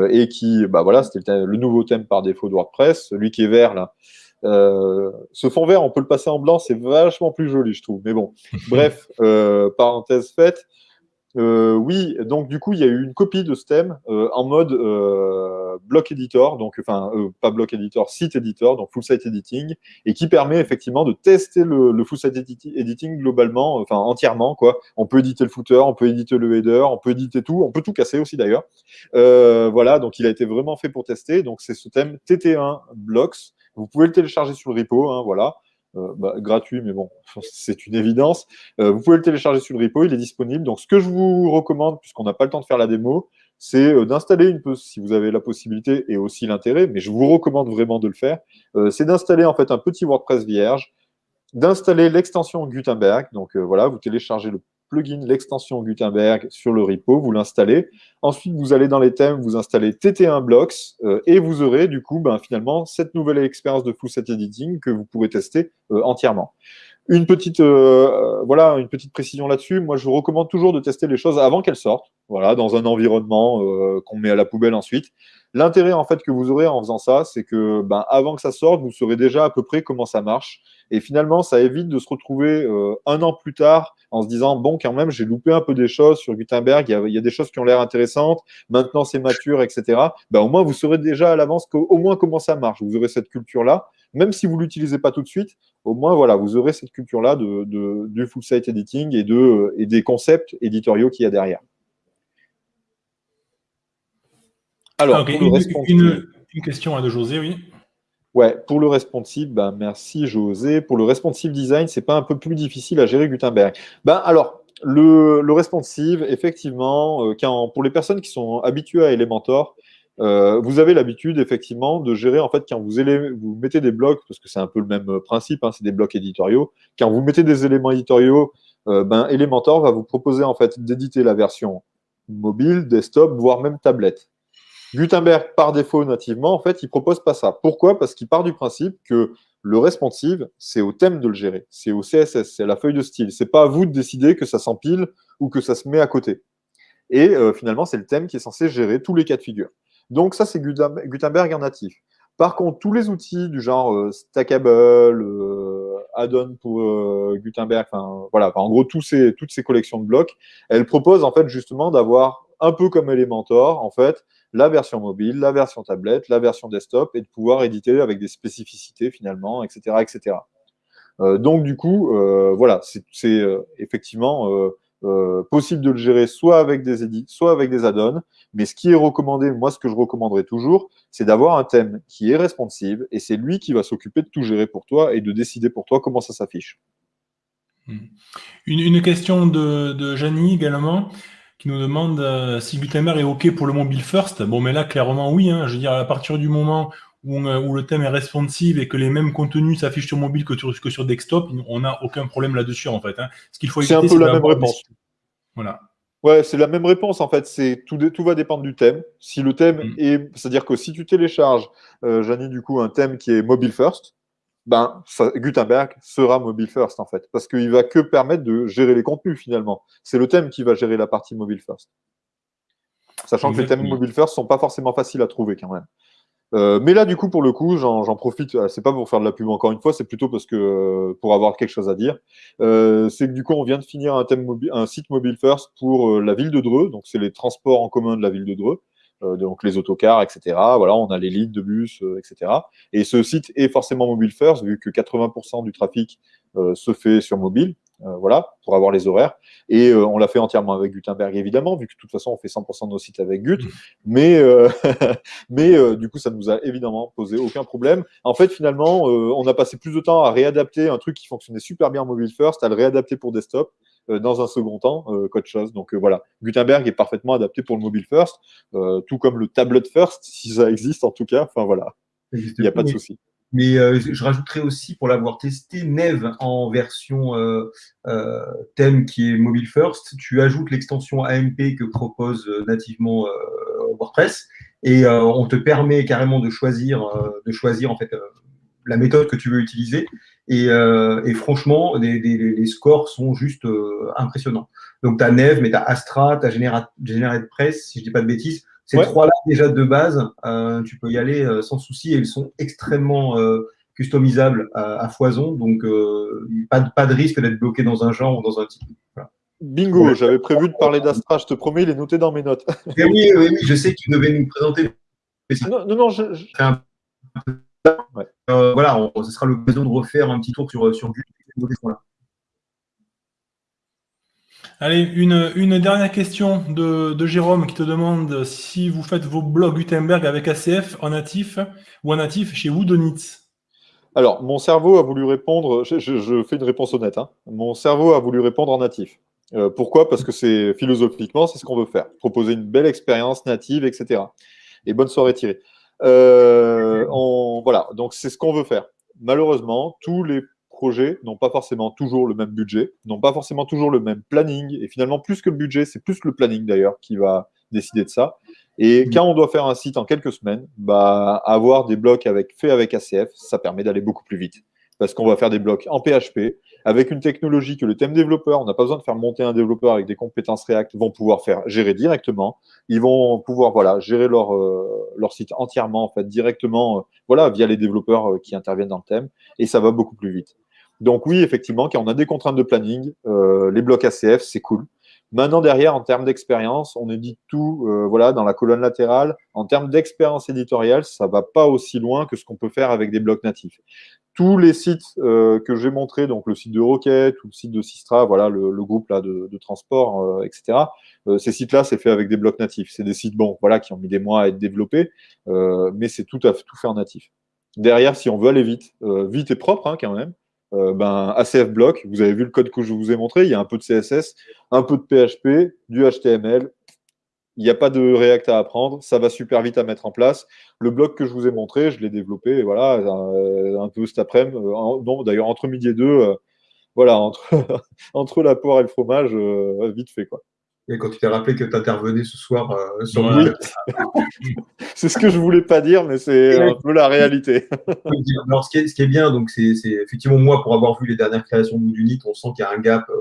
et qui, bah voilà, c'était le, le, nouveau thème par défaut de WordPress, celui qui est vert là, euh, ce fond vert, on peut le passer en blanc, c'est vachement plus joli, je trouve. Mais bon, bref, euh, parenthèse faite. Euh, oui, donc du coup, il y a eu une copie de ce thème en mode block editor, donc enfin pas block editor, site editor, donc full site editing, et qui permet effectivement de tester le, full site editing globalement, enfin entièrement quoi. On peut éditer le footer, on peut éditer le header, on peut éditer tout, on peut tout casser aussi d'ailleurs. voilà, donc il a été vraiment fait pour tester. Donc c'est ce thème TT1 blocks vous pouvez le télécharger sur le repo, hein, voilà. Euh, bah, gratuit, mais bon, c'est une évidence. Euh, vous pouvez le télécharger sur le repo, il est disponible. Donc, ce que je vous recommande, puisqu'on n'a pas le temps de faire la démo, c'est euh, d'installer une peu, si vous avez la possibilité et aussi l'intérêt, mais je vous recommande vraiment de le faire, c'est d'installer en fait un petit WordPress vierge, d'installer l'extension Gutenberg. Donc voilà, vous téléchargez le plugin, l'extension Gutenberg sur le repo, vous l'installez. Ensuite, vous allez dans les thèmes, vous installez TT1 Blocks euh, et vous aurez du coup ben, finalement cette nouvelle expérience de full set editing que vous pourrez tester euh, entièrement. Une petite, euh, voilà, une petite précision là-dessus. Moi, je vous recommande toujours de tester les choses avant qu'elles sortent, voilà, dans un environnement qu'on met à la poubelle ensuite. L'intérêt en fait que vous aurez en faisant ça, c'est que ben, avant que ça sorte, vous saurez déjà à peu près comment ça marche. Et finalement, ça évite de se retrouver un an plus tard en se disant bon quand même j'ai loupé un peu des choses sur Gutenberg, il y a, des choses qui ont l'air intéressantes, maintenant c'est mature, etc. Ben, au moins vous saurez déjà à l'avance au moins comment ça marche. Vous aurez cette culture-là, même si vous l'utilisez pas tout de suite, au moins voilà, vous aurez cette culture-là de, du full site editing et, de, et des concepts éditoriaux qu'il y a derrière. Alors, une, une, question de José, oui. Ouais, pour le responsive, ben, merci José. Pour le responsive design, c'est pas un peu plus difficile à gérer Gutenberg ben, Alors, le, le responsive, effectivement, euh, quand, pour les personnes qui sont habituées à Elementor, euh, vous avez l'habitude effectivement de gérer en fait quand vous, vous mettez des blocs, parce que c'est un peu le même principe, hein, c'est des blocs éditoriaux. Quand vous mettez des éléments éditoriaux, euh, ben, Elementor va vous proposer en fait d'éditer la version mobile, desktop, voire même tablette. Gutenberg, par défaut, nativement, en fait, il propose pas ça. Pourquoi? Parce qu'il part du principe que le responsive, c'est au thème de le gérer, c'est au CSS, c'est à la feuille de style. C'est pas à vous de décider que ça s'empile ou que ça se met à côté. Et euh, finalement, c'est le thème qui est censé gérer tous les cas de figure. Donc ça, c'est Gutenberg en natif. Par contre, tous les outils du genre euh, Stackable, euh, Add-on pour Gutenberg, enfin voilà, en gros toutes ces collections de blocs, elles proposent en fait justement d'avoir un peu comme Elementor, en fait, la version mobile, la version tablette, la version desktop, et de pouvoir éditer avec des spécificités finalement, etc. etc. donc du coup, voilà, c'est effectivement euh, possible de le gérer soit avec des edits, soit avec des add-ons. Mais ce qui est recommandé, moi, ce que je recommanderais toujours, c'est d'avoir un thème qui est responsive et c'est lui qui va s'occuper de tout gérer pour toi et de décider pour toi comment ça s'affiche. Hmm. Une, question de, de également qui nous demande euh, si Gutenberg est OK pour le mobile first. Bon, mais là, clairement, oui. Hein. je veux dire, à partir du moment euh, où, le thème est responsive et que les mêmes contenus s'affichent sur mobile que sur, que sur desktop, on n'a aucun problème là-dessus en fait. Hein. Ce qu'il faut c'est un peu la même réponse. Voilà. Ouais, c'est la même réponse en fait. C'est tout, tout va dépendre du thème. Si le thème mm. est, c'est-à-dire que si tu télécharges, euh, du coup, un thème qui est mobile first, ben Gutenberg sera mobile first en fait, parce qu'il va que permettre de gérer les contenus finalement. C'est le thème qui va gérer la partie mobile first. Sachant que les thèmes mobile first sont pas forcément faciles à trouver quand même. Euh, mais là, du coup, pour le coup, j'en profite. Euh, c'est pas pour faire de la pub encore une fois, c'est plutôt parce que euh, pour avoir quelque chose à dire. c'est que du coup, on vient de finir un, thème un site mobile first pour la ville de Dreux. Donc, c'est les transports en commun de la ville de Dreux. Donc, les autocars, etc. Voilà, on a les lignes de bus, etc. Et ce site est forcément mobile first, vu que 80% du trafic se fait sur mobile. Euh, voilà, pour avoir les horaires. Et euh, on l'a fait entièrement avec Gutenberg, évidemment, vu que de toute façon, on fait 100% de nos sites avec Gut. Mmh. Mais, euh, mais du coup, ça nous a évidemment posé aucun problème. En fait, finalement, on a passé plus de temps à réadapter un truc qui fonctionnait super bien en mobile first, à le réadapter pour desktop dans un second temps qu'autre chose. Donc voilà, Gutenberg est parfaitement adapté pour le mobile first, tout comme le tablet first, si ça existe en tout cas. Enfin voilà, il n'y a pas de souci. Mais euh, je rajouterai aussi, pour l'avoir testé, Neve en version euh, euh, thème qui est mobile first. Tu ajoutes l'extension AMP que propose nativement WordPress et on te permet carrément de choisir, de choisir en fait la méthode que tu veux utiliser. Et, franchement, les, scores sont juste impressionnants. Donc, tu as Neve, mais tu as Astra, tu as GeneratePress, si je ne dis pas de bêtises. Ces trois-là, déjà de base, euh, tu peux y aller euh, sans souci et ils sont extrêmement euh, customisables à, foison. Donc, pas, de, pas de risque d'être bloqué dans un genre ou dans un type. Bingo, j'avais prévu de parler d'Astra, je te promets, il est noté dans mes notes. oui, oui, oui, je sais que tu devais nous présenter. Non, non, non je... voilà, ce sera l'occasion de refaire un petit tour sur, sur là. Allez, une, dernière question de, Jérôme qui te demande si vous faites vos blogs Gutenberg avec ACF en natif ou en natif chez Woodonitz. Alors, mon cerveau a voulu répondre, je, fais une réponse honnête, hein. mon cerveau a voulu répondre en natif. Euh, pourquoi? Parce que c'est philosophiquement, c'est ce qu'on veut faire. Proposer une belle expérience native, etc. Et bonne soirée Thierry. Euh, voilà, donc c'est ce qu'on veut faire. Malheureusement, tous les projets n'ont pas forcément toujours le même budget, n'ont pas forcément toujours le même planning. Et finalement, plus que le budget, c'est plus le planning d'ailleurs qui va décider de ça. Et mmh. quand on doit faire un site en quelques semaines, bah, avoir des blocs avec, faits avec ACF, ça permet d'aller beaucoup plus vite. Parce qu'on va faire des blocs en PHP, avec une technologie que le thème développeur, on n'a pas besoin de faire monter un développeur avec des compétences React, vont pouvoir faire gérer directement. Ils vont pouvoir gérer leur, euh, leur site entièrement, en fait, directement, euh, voilà, via les développeurs euh, qui interviennent dans le thème. Et ça va beaucoup plus vite. Donc oui, effectivement, quand on a des contraintes de planning, les blocs ACF, c'est cool. Maintenant, derrière, en termes d'expérience, on édite tout voilà, dans la colonne latérale. En termes d'expérience éditoriale, ça va pas aussi loin que ce qu'on peut faire avec des blocs natifs. Tous les sites euh, que j'ai montrés, donc le site de Rocket ou le site de Sistra, voilà, le, groupe là, de, transport, etc., ces sites-là, c'est fait avec des blocs natifs. C'est des sites bon, voilà, qui ont mis des mois à être développés, mais c'est tout, à, tout fait natif. Derrière, si on veut aller vite, vite et propre hein, quand même, euh, ben, ACF block, vous avez vu le code que je vous ai montré, il y a un peu de CSS, un peu de PHP, du HTML, il n'y a pas de React à apprendre, ça va super vite à mettre en place. Le bloc que je vous ai montré, je l'ai développé, voilà, euh, un peu cet après-midi, euh, d'ailleurs entre midi et deux, voilà, entre, entre la poire et le fromage, vite fait quoi. Et quand tu t'es rappelé que tu intervenais ce soir euh, sur oui. c'est ce que je voulais pas dire, mais c'est un peu la réalité. Alors, ce qui, est, ce qui est bien, donc, c'est effectivement moi, pour avoir vu les dernières créations d'Unit, on sent qu'il y a un gap euh,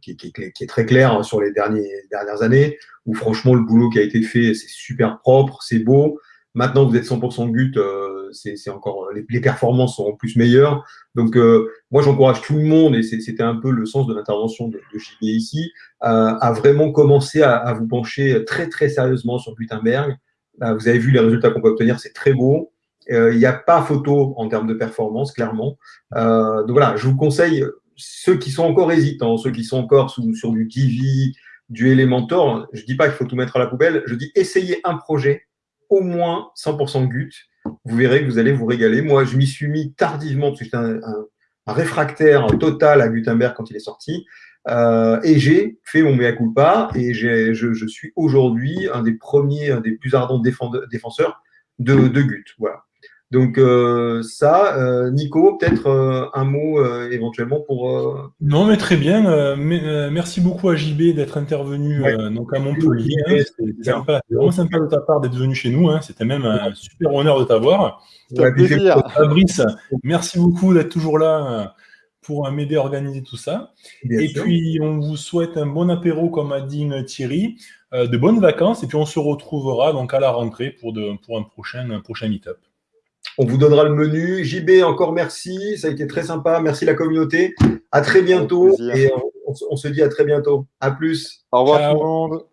qui, qui, qui, est très clair sur les derniers, dernières années, où franchement, le boulot qui a été fait, c'est super propre, c'est beau. Maintenant, vous êtes 100% GUT, euh, c'est encore les, les, performances sont en plus meilleures. Donc, euh, moi, j'encourage tout le monde, et c'était un peu le sens de l'intervention de, de JB ici, à, à, vraiment commencer à, à, vous pencher très, très sérieusement sur Gutenberg. Euh, vous avez vu les résultats qu'on peut obtenir, c'est très beau. Euh, il n'y a pas photo en termes de performance, clairement. Euh, donc voilà, je vous conseille, ceux qui sont encore hésitants, ceux qui sont encore sous, sur du Divi, du Elementor, je ne dis pas qu'il faut tout mettre à la poubelle, je dis essayez un projet au moins 100% GUT. Vous verrez que vous allez vous régaler. Moi, je m'y suis mis tardivement parce que j'étais un, réfractaire total à Gutenberg quand il est sorti. Euh, et j'ai fait mon mea culpa et je, je, suis aujourd'hui un des premiers, un des plus ardents défenseurs de, de GUT. Voilà. Donc euh, ça, euh, Nico, peut-être euh, un mot euh, éventuellement pour. Euh, non, mais très bien. Mais, merci beaucoup à JB d'être intervenu ouais. donc à Montpellier. Hein, c'est sympa, vraiment sympa de ta part d'être venu chez nous. Hein. C'était même un super honneur de t'avoir. Ouais, Fabrice, merci beaucoup d'être toujours là pour m'aider à organiser tout ça. Bien et sûr. puis, on vous souhaite un bon apéro, comme a dit Thierry, de bonnes vacances, et puis on se retrouvera donc à la rentrée pour, de, pour un prochain, un prochain meet-up. On vous donnera le menu. JB, encore merci. Ça a été très sympa. Merci la communauté. À très bientôt. Et on, on, se dit à très bientôt. À plus. Au revoir Ciao. tout le monde.